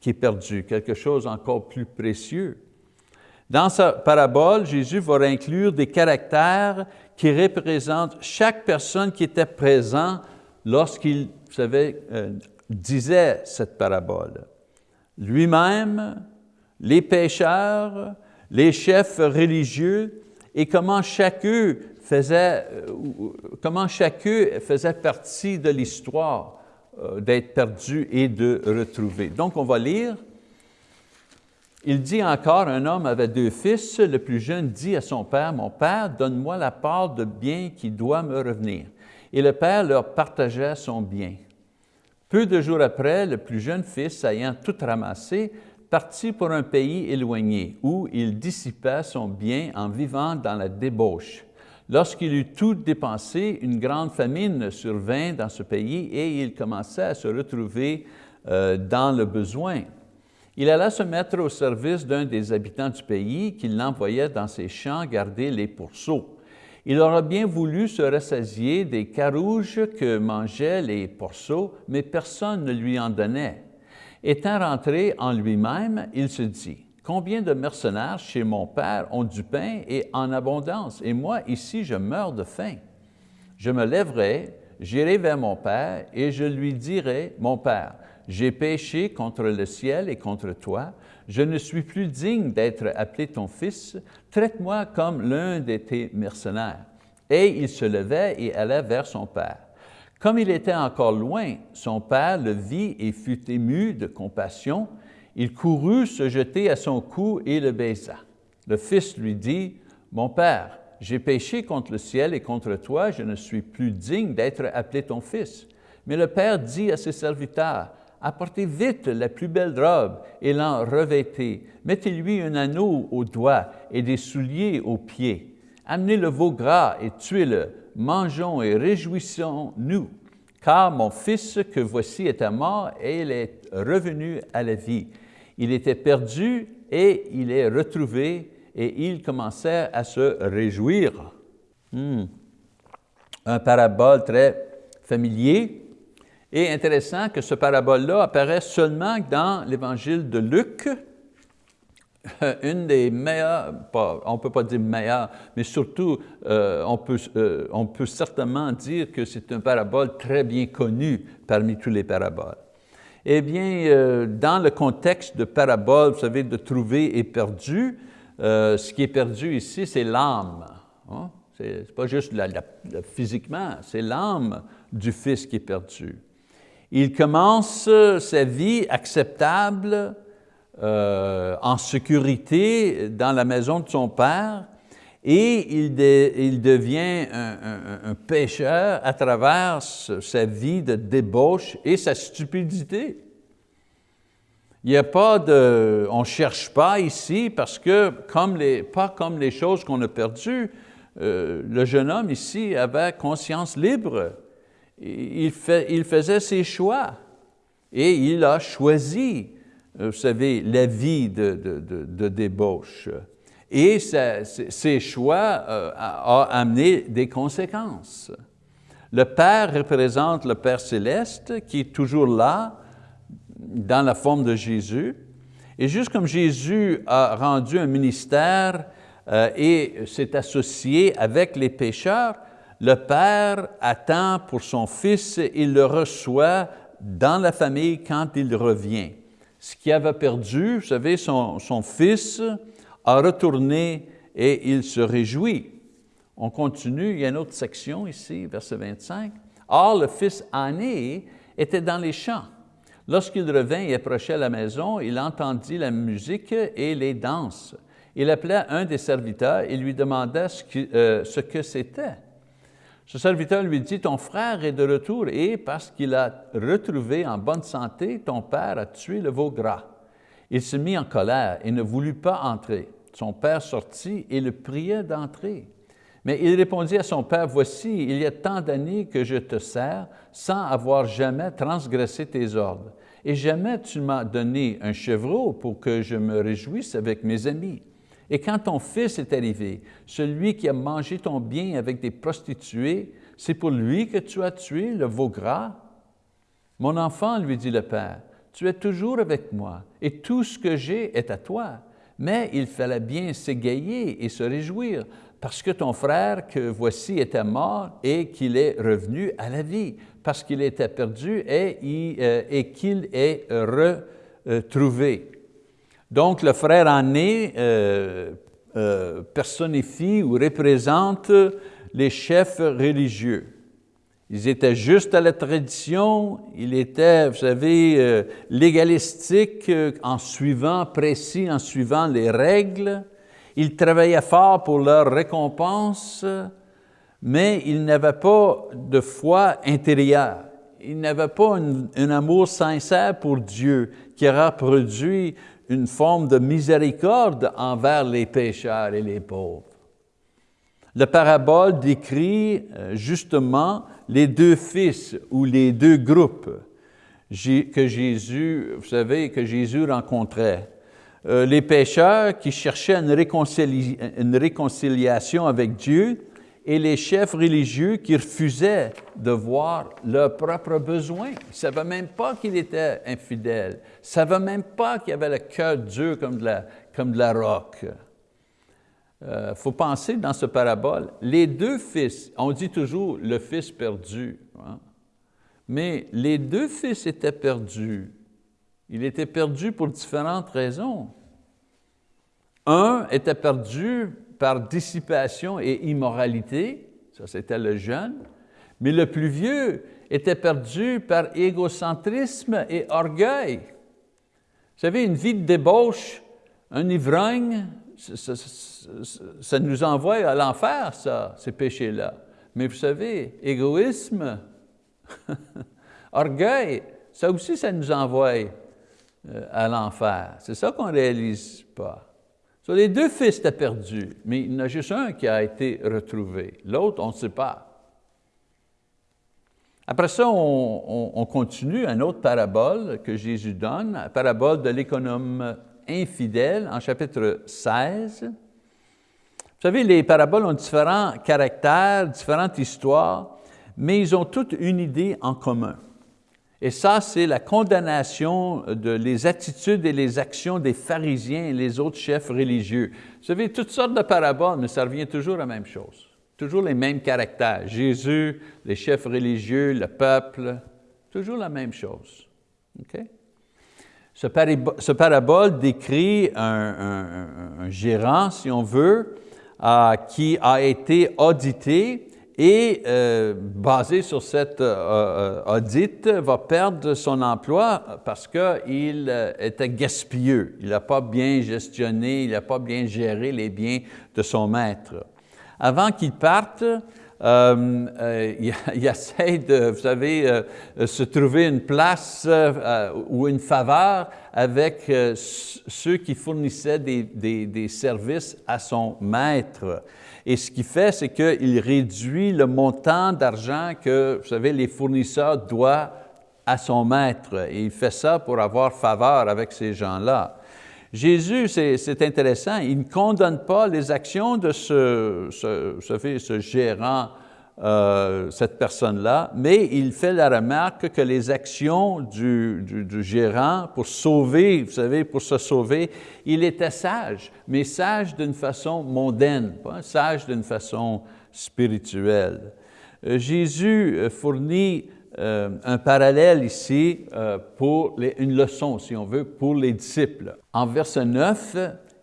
qui est perdue, quelque chose encore plus précieux. Dans sa parabole, Jésus va inclure des caractères qui représentent chaque personne qui était présent lorsqu'il, savez, disait cette parabole. Lui-même, les pécheurs, les chefs religieux, et comment chacun faisait, euh, comment chacun faisait partie de l'histoire euh, d'être perdu et de retrouver. Donc, on va lire. Il dit encore, un homme avait deux fils, le plus jeune dit à son père, « Mon père, donne-moi la part de bien qui doit me revenir. » Et le père leur partageait son bien. Peu de jours après, le plus jeune fils, ayant tout ramassé, parti pour un pays éloigné, où il dissipa son bien en vivant dans la débauche. Lorsqu'il eut tout dépensé, une grande famine survint dans ce pays et il commença à se retrouver euh, dans le besoin. Il alla se mettre au service d'un des habitants du pays qui l'envoyait dans ses champs garder les pourceaux. Il aurait bien voulu se rassasier des carouges que mangeaient les pourceaux, mais personne ne lui en donnait. Étant rentré en lui-même, il se dit, combien de mercenaires chez mon père ont du pain et en abondance, et moi ici je meurs de faim. Je me lèverai, j'irai vers mon père, et je lui dirai, mon père, j'ai péché contre le ciel et contre toi, je ne suis plus digne d'être appelé ton fils, traite-moi comme l'un de tes mercenaires. Et il se levait et allait vers son père. Comme il était encore loin, son père le vit et fut ému de compassion. Il courut se jeter à son cou et le baisa. Le fils lui dit, « Mon père, j'ai péché contre le ciel et contre toi, je ne suis plus digne d'être appelé ton fils. » Mais le père dit à ses serviteurs, « Apportez vite la plus belle robe et l'en revêtez. Mettez-lui un anneau au doigt et des souliers aux pieds. Amenez le veau gras et tuez-le mangeons et réjouissons-nous, car mon fils que voici était mort et il est revenu à la vie. Il était perdu et il est retrouvé et il commençait à se réjouir. Hmm. un parabole très familier. Et intéressant que ce parabole-là apparaît seulement dans l'évangile de Luc, une des meilleures, on ne peut pas dire meilleure, mais surtout, euh, on, peut, euh, on peut certainement dire que c'est un parabole très bien connu parmi tous les paraboles. Eh bien, euh, dans le contexte de parabole, vous savez, de trouver et perdu, ce qui est perdu ici, c'est l'âme. Hein? Ce n'est pas juste physiquement, c'est l'âme du Fils qui est perdu. Il commence sa vie acceptable, euh, en sécurité dans la maison de son père et il, devient un, un, pécheur à travers sa vie de débauche et sa stupidité. Il n'y a pas de, on ne cherche pas ici parce que, comme les, pas comme les choses qu'on a perdues, euh, le jeune homme ici avait conscience libre. Il, fait, il faisait ses choix et il a choisi vous savez, la vie de, débauche. Et ces choix euh, ont amené des conséquences. Le Père représente le Père céleste qui est toujours là dans la forme de Jésus. Et juste comme Jésus a rendu un ministère euh, et s'est associé avec les pécheurs, le Père attend pour son Fils, il le reçoit dans la famille quand il revient ce qu'il avait perdu, vous savez, son, fils a retourné et il se réjouit. On continue, il y a une autre section ici, verset 25. Or, le fils aîné était dans les champs. Lorsqu'il revint et approchait la maison, il entendit la musique et les danses. Il appela un des serviteurs et lui demanda ce que euh, c'était. Ce serviteur lui dit, ton frère est de retour et parce qu'il a retrouvé en bonne santé, ton père a tué le veau gras. Il se mit en colère et ne voulut pas entrer. Son père sortit et le priait d'entrer. Mais il répondit à son père, voici, il y a tant d'années que je te sers sans avoir jamais transgressé tes ordres. Et jamais tu m'as donné un chevreau pour que je me réjouisse avec mes amis. Et quand ton fils est arrivé, celui qui a mangé ton bien avec des prostituées, c'est pour lui que tu as tué le veau gras? Mon enfant, lui dit le père, tu es toujours avec moi et tout ce que j'ai est à toi. Mais il fallait bien s'égayer et se réjouir parce que ton frère que voici était mort et qu'il est revenu à la vie, parce qu'il était perdu et, euh, et qu'il est retrouvé. Donc, le frère aîné euh, euh, personnifie ou représente les chefs religieux. Ils étaient justes à la tradition, ils étaient, vous savez, euh, légalistiques en suivant, précis en suivant les règles. Ils travaillaient fort pour leur récompense, mais ils n'avaient pas de foi intérieure. Ils n'avaient pas un, amour sincère pour Dieu qui aura produit une forme de miséricorde envers les pécheurs et les pauvres. La parabole décrit euh, justement les deux fils ou les deux groupes que Jésus, vous savez, que Jésus rencontrait. Euh, les pécheurs qui cherchaient une réconciliation avec Dieu et les chefs religieux qui refusaient de voir leurs propres besoins. Ils ne savaient même pas qu'il était infidèle. Ils ne savaient même pas qu'il avait le cœur dur comme de la, comme de la roque. Il euh, faut penser dans ce parabole, les deux fils, on dit toujours le fils perdu, hein. mais les deux fils étaient perdus. Il était perdu pour différentes raisons. Un était perdu par dissipation et immoralité, ça c'était le jeune, mais le plus vieux était perdu par égocentrisme et orgueil. Vous savez, une vie de débauche, un ivrogne, ça, nous envoie à l'enfer, ça, ces péchés-là. Mais vous savez, égoïsme, orgueil, ça aussi, ça nous envoie euh, à l'enfer. C'est ça qu'on ne réalise pas les deux fils étaient perdus, mais il y en a juste un qui a été retrouvé. L'autre, on ne sait pas. Après ça, on, continue une autre parabole que Jésus donne, la parabole de l'économe infidèle en chapitre 16. Vous savez, les paraboles ont différents caractères, différentes histoires. mais ils ont toutes une idée en commun. Et ça, c'est la condamnation de les attitudes et les actions des pharisiens et les autres chefs religieux. Vous savez, toutes sortes de paraboles, mais ça revient toujours à la même chose. Toujours les mêmes caractères. Jésus, les chefs religieux, le peuple, toujours la même chose. Ce, parabole décrit un, gérant, si on veut, euh, qui a été audité et euh, basé sur cette euh, audit, va perdre son emploi parce qu'il était gaspilleux. Il n'a pas bien gestionné, il n'a pas bien géré les biens de son maître. Avant qu'il parte, euh, euh, il, essaie de, vous savez, euh, se trouver une place ou une faveur avec ceux qui fournissaient des, services à son maître. Et ce qu'il fait, c'est qu'il réduit le montant d'argent que, vous savez, les fournisseurs doivent à son maître. Et il fait ça pour avoir faveur avec ces gens-là. Jésus, c'est intéressant, il ne condamne pas les actions de ce, ce, gérant, euh, cette personne-là, mais il fait la remarque que les actions du, gérant pour sauver, vous savez, pour se sauver, il était sage, mais sage d'une façon mondaine, pas sage d'une façon spirituelle. Euh, Jésus euh, fournit un parallèle ici pour une leçon, si on veut, pour les disciples. En verset 9,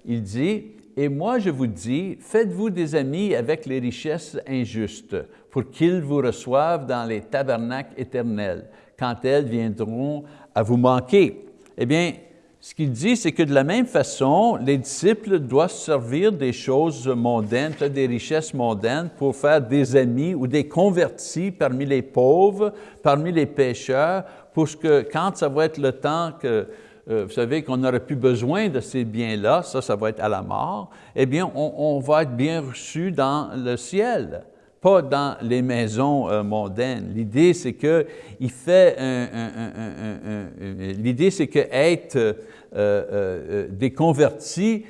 il dit, « Et moi je vous dis, faites-vous des amis avec les richesses injustes, pour qu'ils vous reçoivent dans les tabernacles éternels, quand elles viendront à vous manquer. » Eh bien, ce qu'il dit, c'est que de la même façon, les disciples doivent servir des choses mondaines, des richesses mondaines pour faire des amis ou des convertis parmi les pauvres, parmi les pécheurs, pour que quand ça va être le temps que, euh, vous savez, qu'on n'aurait plus besoin de ces biens-là, ça, ça va être à la mort, eh bien, on, va être bien reçu dans le ciel pas dans les maisons euh, mondaines. L'idée, c'est que il fait l'idée, c'est que être euh, des convertis,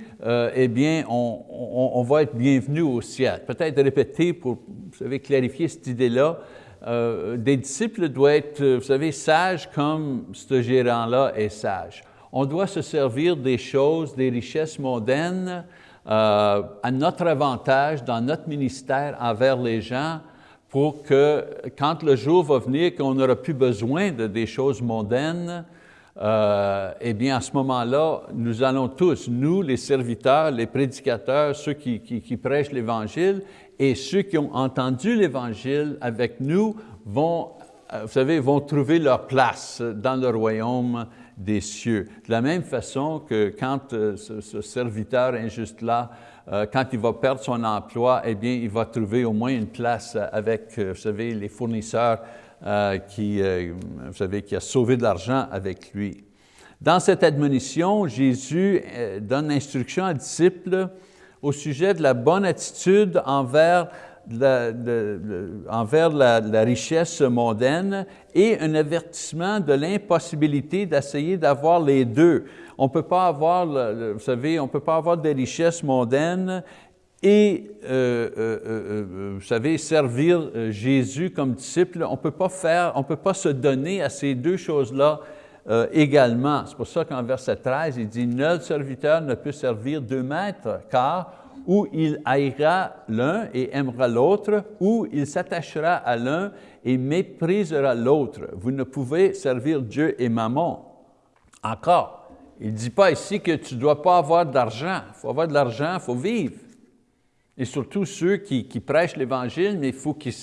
eh bien, on, va être bienvenu au ciel. Peut-être répéter pour, vous savez, clarifier cette idée-là. Des disciples doivent être, vous savez, sages comme ce gérant-là est sage. On doit se servir des choses, des richesses mondaines à notre avantage dans notre ministère envers les gens pour que quand le jour va venir qu'on n'aura plus besoin de des choses mondaines, euh, eh bien, à ce moment-là, nous allons tous, nous, les serviteurs, les prédicateurs, ceux qui, prêchent l'Évangile, et ceux qui ont entendu l'Évangile avec nous, vont, euh, vous savez, vont trouver leur place dans le royaume des cieux. De la même façon que quand euh, ce, serviteur injuste-là, quand il va perdre son emploi, eh bien, il va trouver au moins une place avec, vous savez, les fournisseurs euh, qui, euh, vous savez, qui a sauvé de l'argent avec lui. Dans cette admonition, Jésus euh, donne instruction aux disciples au sujet de la bonne attitude envers la, envers la, richesse mondaine et un avertissement de l'impossibilité d'essayer d'avoir les deux. On peut pas avoir, vous savez, on peut pas avoir des richesses mondaines et, euh, euh, euh, vous savez, servir Jésus comme disciple, on peut pas faire, on peut pas se donner à ces deux choses-là également. C'est pour ça qu'en verset 13, il dit « Nul serviteur ne peut servir deux maîtres, car ou il haïra l'un et aimera l'autre, ou il s'attachera à l'un et méprisera l'autre. Vous ne pouvez servir Dieu et Maman. Encore, il ne dit pas ici que tu ne dois pas avoir d'argent. Il faut avoir de l'argent, il faut vivre. Et surtout ceux qui, prêchent l'Évangile, mais il faut qu'ils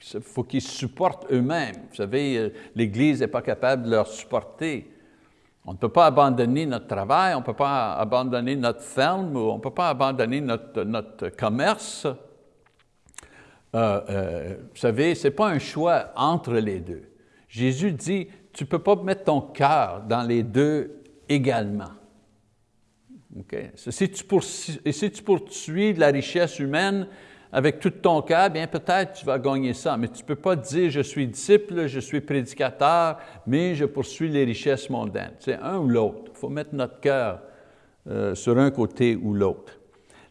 faut qu'ils supportent eux-mêmes. Vous savez, euh, l'Église n'est pas capable de leur supporter. On ne peut pas abandonner notre travail, on ne peut pas abandonner notre ferme, on ne peut pas abandonner notre, notre commerce. Euh, euh, vous savez, ce n'est pas un choix entre les deux. Jésus dit, tu ne peux pas mettre ton cœur dans les deux également. Si, tu poursuis, si tu poursuis la richesse humaine avec tout ton cœur, bien peut-être tu vas gagner ça, mais tu ne peux pas dire je suis disciple, je suis prédicateur, mais je poursuis les richesses mondaines. C'est un ou l'autre. Il faut mettre notre cœur euh, sur un côté ou l'autre.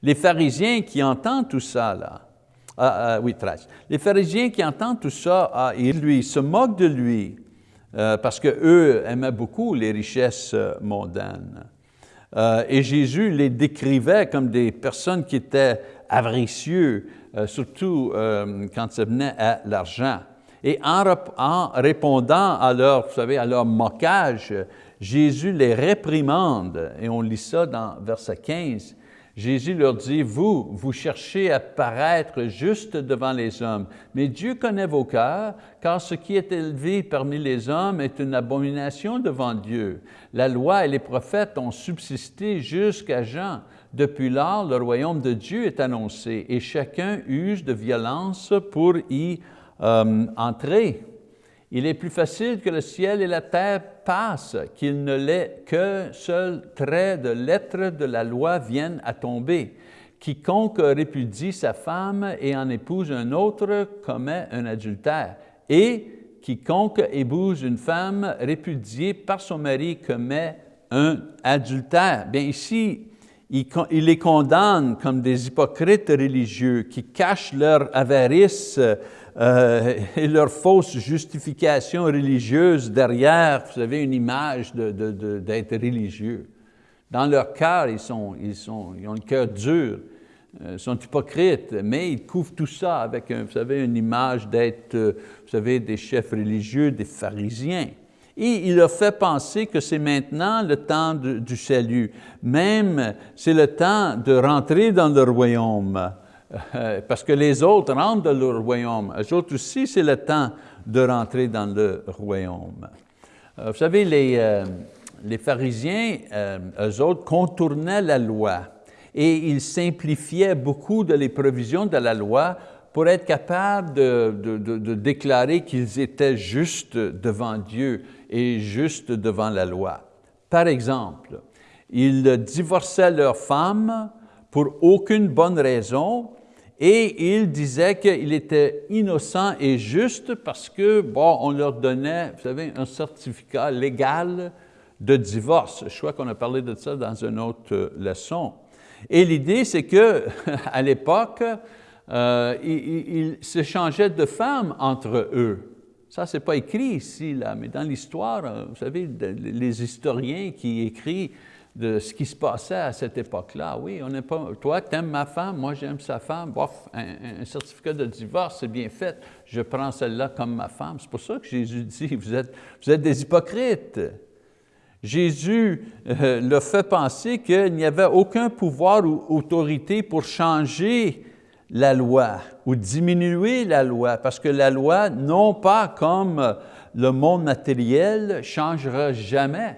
Les pharisiens qui entendent tout ça, là, Ah, ah, oui, 13. Les pharisiens qui entendent tout ça, ah, ils lui, se moquent de lui euh, parce qu'eux aimaient beaucoup les richesses euh, mondaines. Euh, et Jésus les décrivait comme des personnes qui étaient avaricieux, surtout quand ça venait à l'argent. Et en, en, répondant à leur, vous savez, à leur moquage, Jésus les réprimande, et on lit ça dans verset 15, Jésus leur dit, vous, vous cherchez à paraître juste devant les hommes, mais Dieu connaît vos cœurs, car ce qui est élevé parmi les hommes est une abomination devant Dieu. La loi et les prophètes ont subsisté jusqu'à Jean. Depuis lors, le royaume de Dieu est annoncé et chacun use de violence pour y euh, entrer. Il est plus facile que le ciel et la terre passent qu'il ne l'est qu'un seul trait de lettre de la loi vienne à tomber. Quiconque répudie sa femme et en épouse un autre commet un adultère. Et quiconque épouse une femme répudiée par son mari commet un adultère. Bien ici, il, les condamne comme des hypocrites religieux qui cachent leur avarice euh, et leur fausse justification religieuse derrière, vous savez, une image d'être religieux. Dans leur cœur, ils, ont le cœur dur, euh, sont hypocrites, mais ils couvrent tout ça avec, vous savez, une image d'être, euh, vous savez, des chefs religieux, des pharisiens. Et il leur fait penser que c'est maintenant le temps du salut. Même, c'est le temps de rentrer dans le royaume. Euh, parce que les autres rentrent dans le royaume. Eux autres aussi, c'est le temps de rentrer dans le royaume. Euh, vous savez, les, euh, les pharisiens, eux autres, contournaient la loi et ils simplifiaient beaucoup de les provisions de la loi pour être capables de, de, de déclarer qu'ils étaient justes devant Dieu et justes devant la loi. Par exemple, ils divorçaient leurs femmes pour aucune bonne raison et il disait qu'il était innocent et juste parce que, bon, on leur donnait, vous savez, un certificat légal de divorce. Je crois qu'on a parlé de ça dans une autre euh, leçon. Et l'idée, c'est que à l'époque, euh, ils s'échangeaient de femmes entre eux. Ça, ce n'est pas écrit ici, là, mais dans l'histoire, euh, vous savez, les historiens qui écrivent de ce qui se passait à cette époque-là. Oui, on n'est pas, toi, tu aimes ma femme, moi j'aime sa femme, bof, un, certificat de divorce, c'est bien fait, je prends celle-là comme ma femme. C'est pour ça que Jésus dit, vous êtes, vous êtes des hypocrites. Jésus euh, leur fait penser qu'il n'y avait aucun pouvoir ou autorité pour changer la loi ou diminuer la loi, parce que la loi, non pas comme le monde matériel, changera jamais.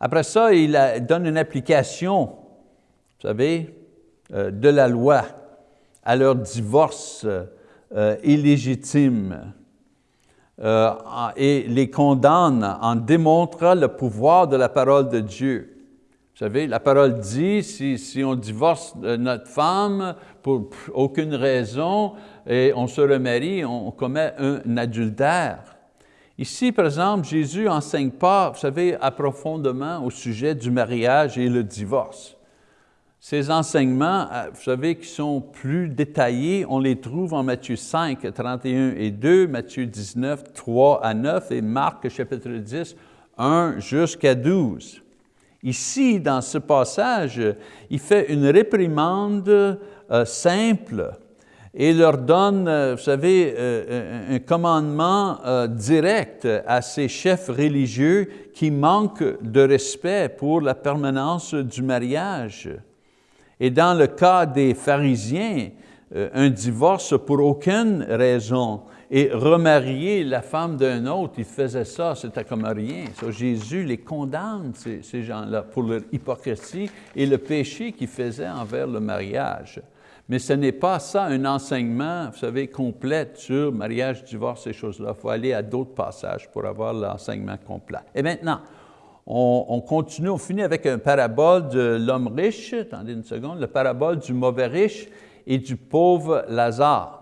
Après ça, il donne une application, vous savez, euh, de la loi à leur divorce euh, illégitime euh, et les condamne en démontrant le pouvoir de la parole de Dieu. Savez, la parole dit, si, si on divorce notre femme pour aucune raison et on se remarie, on commet un adultère. Ici, par exemple, Jésus n'enseigne pas, vous savez, approfondément au sujet du mariage et le divorce. Ces enseignements, euh, vous savez, qui sont plus détaillés, on les trouve en Matthieu 5, 31 et 2, Matthieu 19, 3 à 9 et Marc chapitre 10, 1 jusqu'à 12. Ici, dans ce passage, il fait une réprimande euh, simple et leur donne, euh, vous savez, euh, un commandement direct à ces chefs religieux qui manquent de respect pour la permanence du mariage. Et dans le cas des pharisiens, un divorce pour aucune raison et remarier la femme d'un autre, ils faisaient ça, c'était comme rien. Jésus les condamne, ces, gens-là, pour leur hypocrisie et le péché qu'ils faisaient envers le mariage. Mais ce n'est pas ça un enseignement, vous savez, complet sur mariage, divorce, ces choses-là. Il faut aller à d'autres passages pour avoir l'enseignement complet. Et maintenant, on, continue, on finit avec un parabole de l'homme riche, attendez une seconde, le parabole du mauvais riche et du pauvre Lazare.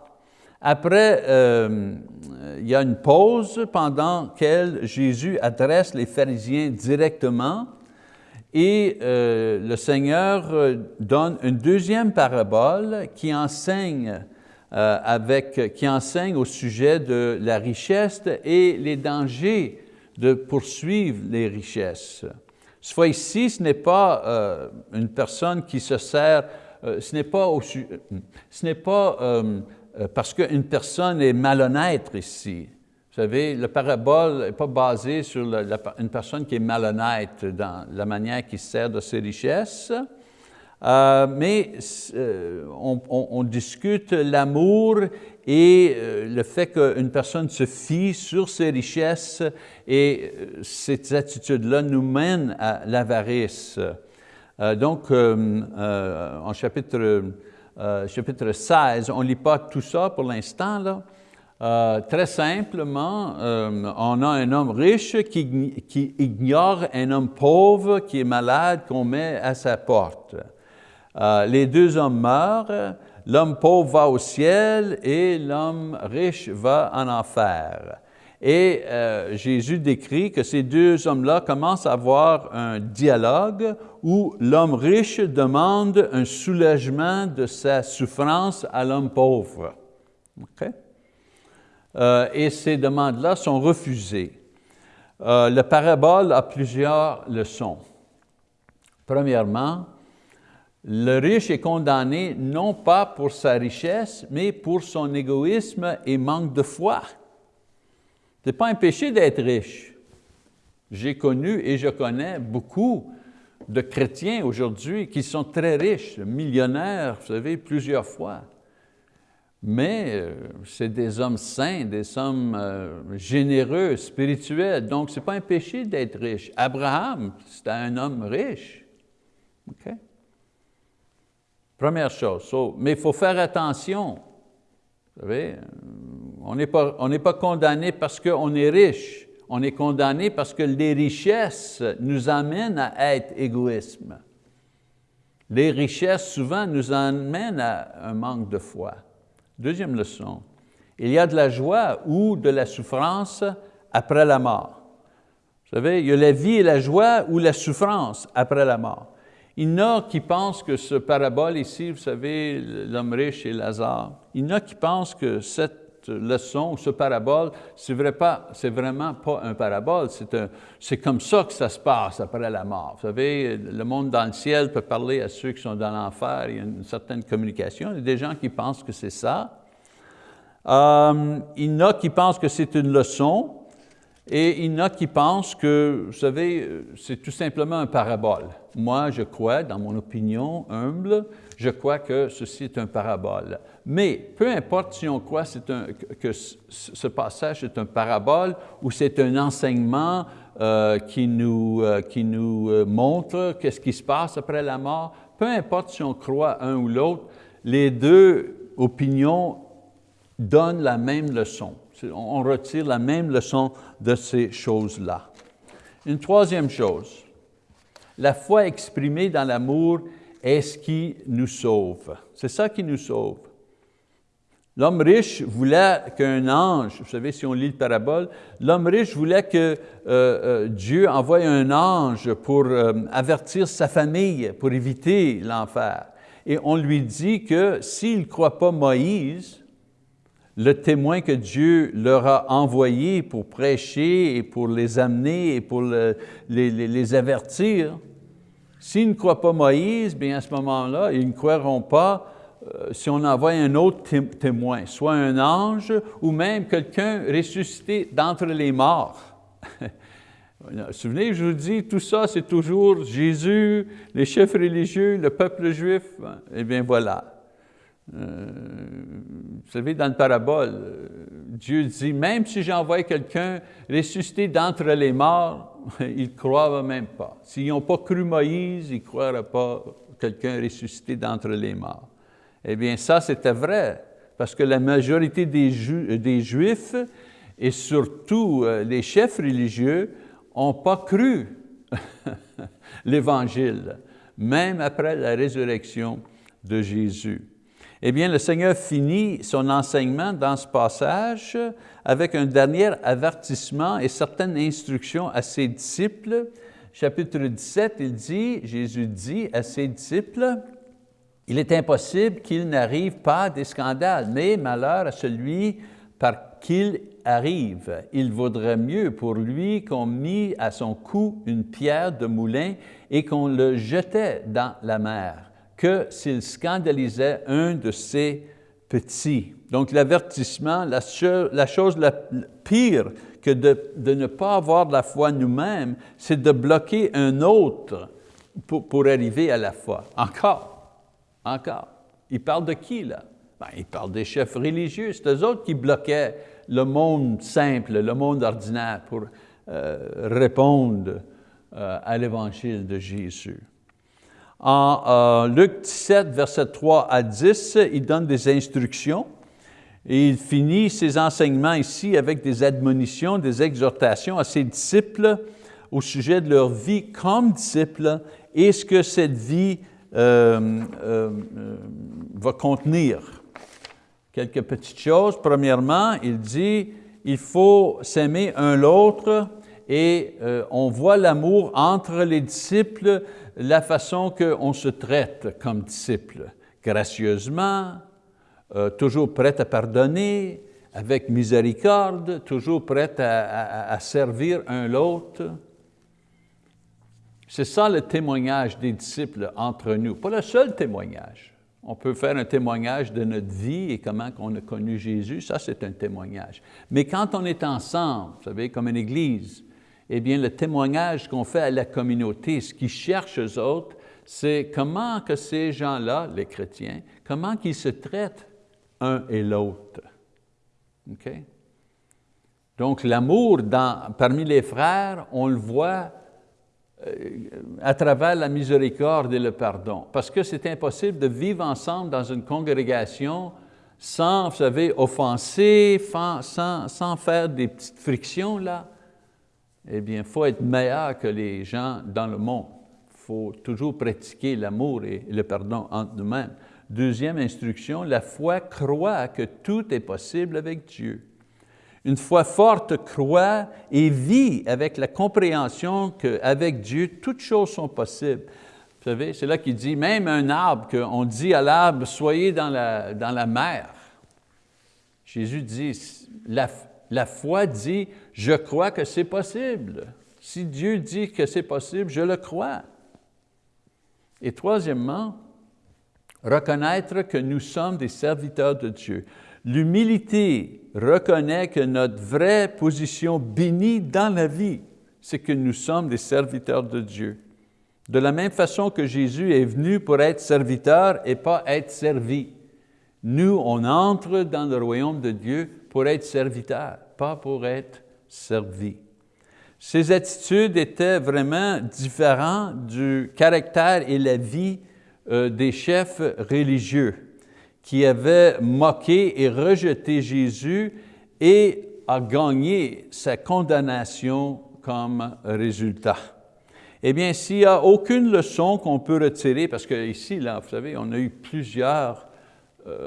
Après, euh, il y a une pause pendant laquelle Jésus adresse les pharisiens directement Et euh, le Seigneur euh, donne une deuxième parabole qui enseigne, avec, qui enseigne au sujet de la richesse et les dangers de poursuivre les richesses. Ce fois ici, ce n'est pas une personne qui se sert, ce n'est pas, au, ce n'est pas parce qu'une personne est malhonnête ici. Vous savez, la parabole n'est pas basée sur une personne qui est malhonnête dans la manière qu'il sert de ses richesses, euh, mais euh, on, discute l'amour et euh, le fait qu'une personne se fie sur ses richesses et ces attitudes-là nous mènent à l'avarice. donc, en chapitre, chapitre 16, on ne lit pas tout ça pour l'instant, euh, très simplement, euh, on a un homme riche qui, ignore un homme pauvre qui est malade qu'on met à sa porte. Euh, les deux hommes meurent, l'homme pauvre va au ciel et l'homme riche va en enfer. Et Jésus décrit que ces deux hommes-là commencent à avoir un dialogue où l'homme riche demande un soulagement de sa souffrance à l'homme pauvre. Euh, et ces demandes-là sont refusées. Euh, le parabole a plusieurs leçons. Premièrement, le riche est condamné non pas pour sa richesse, mais pour son égoïsme et manque de foi. Ce n'est pas un péché d'être riche. J'ai connu et je connais beaucoup de chrétiens aujourd'hui qui sont très riches, millionnaires, vous savez, plusieurs fois. Mais euh, c'est des hommes saints, des hommes euh, généreux, spirituels. Donc, ce n'est pas un péché d'être riche. Abraham, c'était un homme riche. Première chose. mais il faut faire attention. Vous savez, euh, on n'est pas, condamné parce qu'on est riche. On est condamné parce que les richesses nous amènent à être égoïsme. Les richesses, souvent, nous amènent à un manque de foi. Deuxième leçon, il y a de la joie ou de la souffrance après la mort. Vous savez, il y a la vie et la joie ou la souffrance après la mort. Il y en a qui pensent que ce parabole ici, vous savez, l'homme riche et Lazare, il y en a qui pensent que cette leçon, ce parabole, c'est vrai vraiment pas un parabole, c'est comme ça que ça se passe après la mort. Vous savez, le monde dans le ciel peut parler à ceux qui sont dans l'enfer, il y a une certaine communication, il y a des gens qui pensent que c'est ça, euh, il y en a qui pensent que c'est une leçon et il y en a qui pensent que, vous savez, c'est tout simplement un parabole. Moi, je crois, dans mon opinion humble, je crois que ceci est un parabole. Mais peu importe si on croit que ce passage est un parabole ou c'est un enseignement euh, qui nous, euh, qui nous montre qu'est-ce qui se passe après la mort, peu importe si on croit un ou l'autre, les deux opinions donne la même leçon. On retire la même leçon de ces choses-là. Une troisième chose, la foi exprimée dans l'amour est ce qui nous sauve. C'est ça qui nous sauve. L'homme riche voulait qu'un ange, vous savez, si on lit le parabole, l'homme riche voulait que euh, euh, Dieu envoie un ange pour euh, avertir sa famille, pour éviter l'enfer. Et on lui dit que s'il ne croit pas Moïse, le témoin que Dieu leur a envoyé pour prêcher et pour les amener et pour les, avertir, s'ils ne croient pas Moïse, bien à ce moment-là, ils ne croiront pas euh, si on envoie un autre témoin, soit un ange ou même quelqu'un ressuscité d'entre les morts. Souvenez, je vous dis, tout ça, c'est toujours Jésus, les chefs religieux, le peuple juif. Eh bien voilà. Euh, vous savez, dans le parabole, euh, Dieu dit, même si j'envoie quelqu'un ressuscité d'entre les morts, ils ne croient même pas. S'ils n'ont pas cru Moïse, ils ne croiraient pas quelqu'un ressuscité d'entre les morts. Eh bien, ça, c'était vrai, parce que la majorité des, des Juifs, et surtout euh, les chefs religieux, n'ont pas cru l'Évangile, même après la résurrection de Jésus. Eh bien, le Seigneur finit son enseignement dans ce passage avec un dernier avertissement et certaines instructions à ses disciples. chapitre 17, il dit, Jésus dit à ses disciples, il est impossible qu'il n'arrive pas des scandales, mais malheur à celui par qu'il arrive. Il vaudrait mieux pour lui qu'on mit à son cou une pierre de moulin et qu'on le jetait dans la mer, que s'il scandalisait un de ses petits. Donc l'avertissement, la, chose la pire que de, ne pas avoir la foi nous-mêmes, c'est de bloquer un autre pour, pour, arriver à la foi. Encore, encore. Il parle de qui là? Ben, il parle des chefs religieux, c'est eux autres qui bloquaient le monde simple, le monde ordinaire pour euh, répondre euh, à l'évangile de Jésus. En euh, Luc 17, verset 3 à 10, il donne des instructions et il finit ses enseignements ici avec des admonitions, des exhortations à ses disciples au sujet de leur vie comme disciples et ce que cette vie euh, euh, va contenir. Quelques petites choses. Premièrement, il dit, il faut s'aimer un l'autre et on voit l'amour entre les disciples la façon qu'on se traite comme disciple, gracieusement, euh, toujours prêt à pardonner, avec miséricorde, toujours prêt à, servir un l'autre. C'est ça le témoignage des disciples entre nous, pas le seul témoignage. On peut faire un témoignage de notre vie et comment on a connu Jésus, ça c'est un témoignage. Mais quand on est ensemble, vous savez, comme une église, eh bien, le témoignage qu'on fait à la communauté, ce qu'ils cherchent eux autres, c'est comment que ces gens-là, les chrétiens, comment qu'ils se traitent un et l'autre. OK? Donc, l'amour parmi les frères, on le voit euh, à travers la miséricorde et le pardon. Parce que c'est impossible de vivre ensemble dans une congrégation sans, vous savez, offenser, sans, sans faire des petites frictions là eh bien, il faut être meilleur que les gens dans le monde. Il faut toujours pratiquer l'amour et le pardon entre nous-mêmes. Deuxième instruction, la foi croit que tout est possible avec Dieu. Une foi forte croit et vit avec la compréhension qu'avec Dieu, toutes choses sont possibles. Vous savez, c'est là qu'il dit, même un arbre, qu'on dit à l'arbre, soyez dans la, dans la mer. Jésus dit, la, la foi dit, je crois que c'est possible. Si Dieu dit que c'est possible, je le crois. Et troisièmement, reconnaître que nous sommes des serviteurs de Dieu. L'humilité reconnaît que notre vraie position bénie dans la vie, c'est que nous sommes des serviteurs de Dieu. De la même façon que Jésus est venu pour être serviteur et pas être servi. Nous, on entre dans le royaume de Dieu pour être serviteur, pas pour être servi. Ces attitudes étaient vraiment différentes du caractère et la vie euh, des chefs religieux qui avaient moqué et rejeté Jésus et a gagné sa condamnation comme résultat. Eh bien, s'il n'y a aucune leçon qu'on peut retirer, parce que ici, là, vous savez, on a eu plusieurs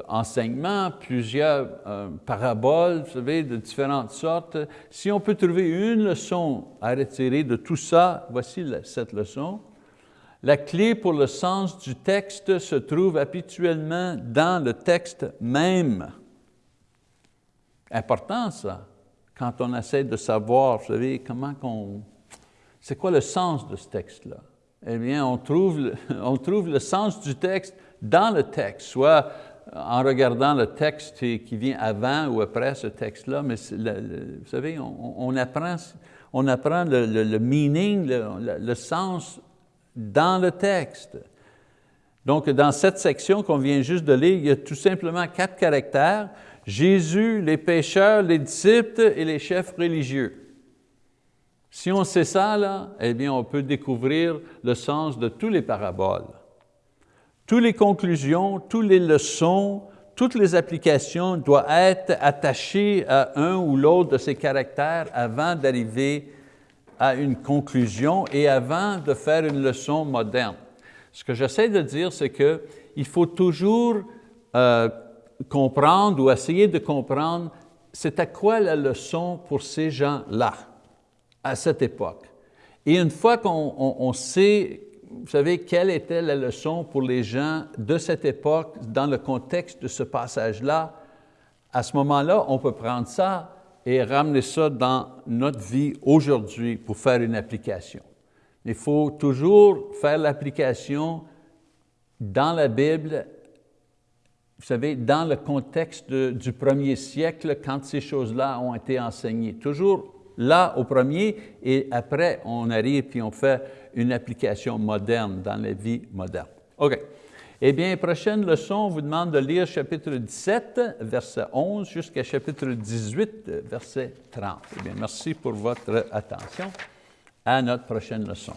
enseignements, plusieurs euh, paraboles, vous savez, de différentes sortes. Si on peut trouver une leçon à retirer de tout ça, voici cette leçon. La clé pour le sens du texte se trouve habituellement dans le texte même. Important ça, quand on essaie de savoir, vous savez, comment qu'on... C'est quoi le sens de ce texte-là? Eh bien, on trouve, on trouve le sens du texte dans le texte, soit en regardant le texte qui vient avant ou après ce texte-là, mais vous savez, on, apprend, le, meaning, le, sens dans le texte. Donc, dans cette section qu'on vient juste de lire, il y a tout simplement quatre caractères, Jésus, les pécheurs, les disciples et les chefs religieux. Si on sait ça, là, eh bien, on peut découvrir le sens de tous les paraboles. Toutes les conclusions, toutes les leçons, toutes les applications doivent être attachées à un ou l'autre de ces caractères avant d'arriver à une conclusion et avant de faire une leçon moderne. Ce que j'essaie de dire, c'est qu'il faut toujours euh, comprendre ou essayer de comprendre c'est à quoi la leçon pour ces gens-là, à cette époque. Et une fois qu'on sait, vous savez, quelle était la leçon pour les gens de cette époque dans le contexte de ce passage-là, à ce moment-là, on peut prendre ça et ramener ça dans notre vie aujourd'hui pour faire une application. Il faut toujours faire l'application dans la Bible, vous savez, dans le contexte du premier siècle, quand ces choses-là ont été enseignées. Toujours là au premier, et après on arrive puis on fait une application moderne dans la vie moderne. OK. Eh bien, prochaine leçon, on vous demande de lire chapitre 17, verset 11, jusqu'à chapitre 18, verset 30. Eh bien, merci pour votre attention. À notre prochaine leçon.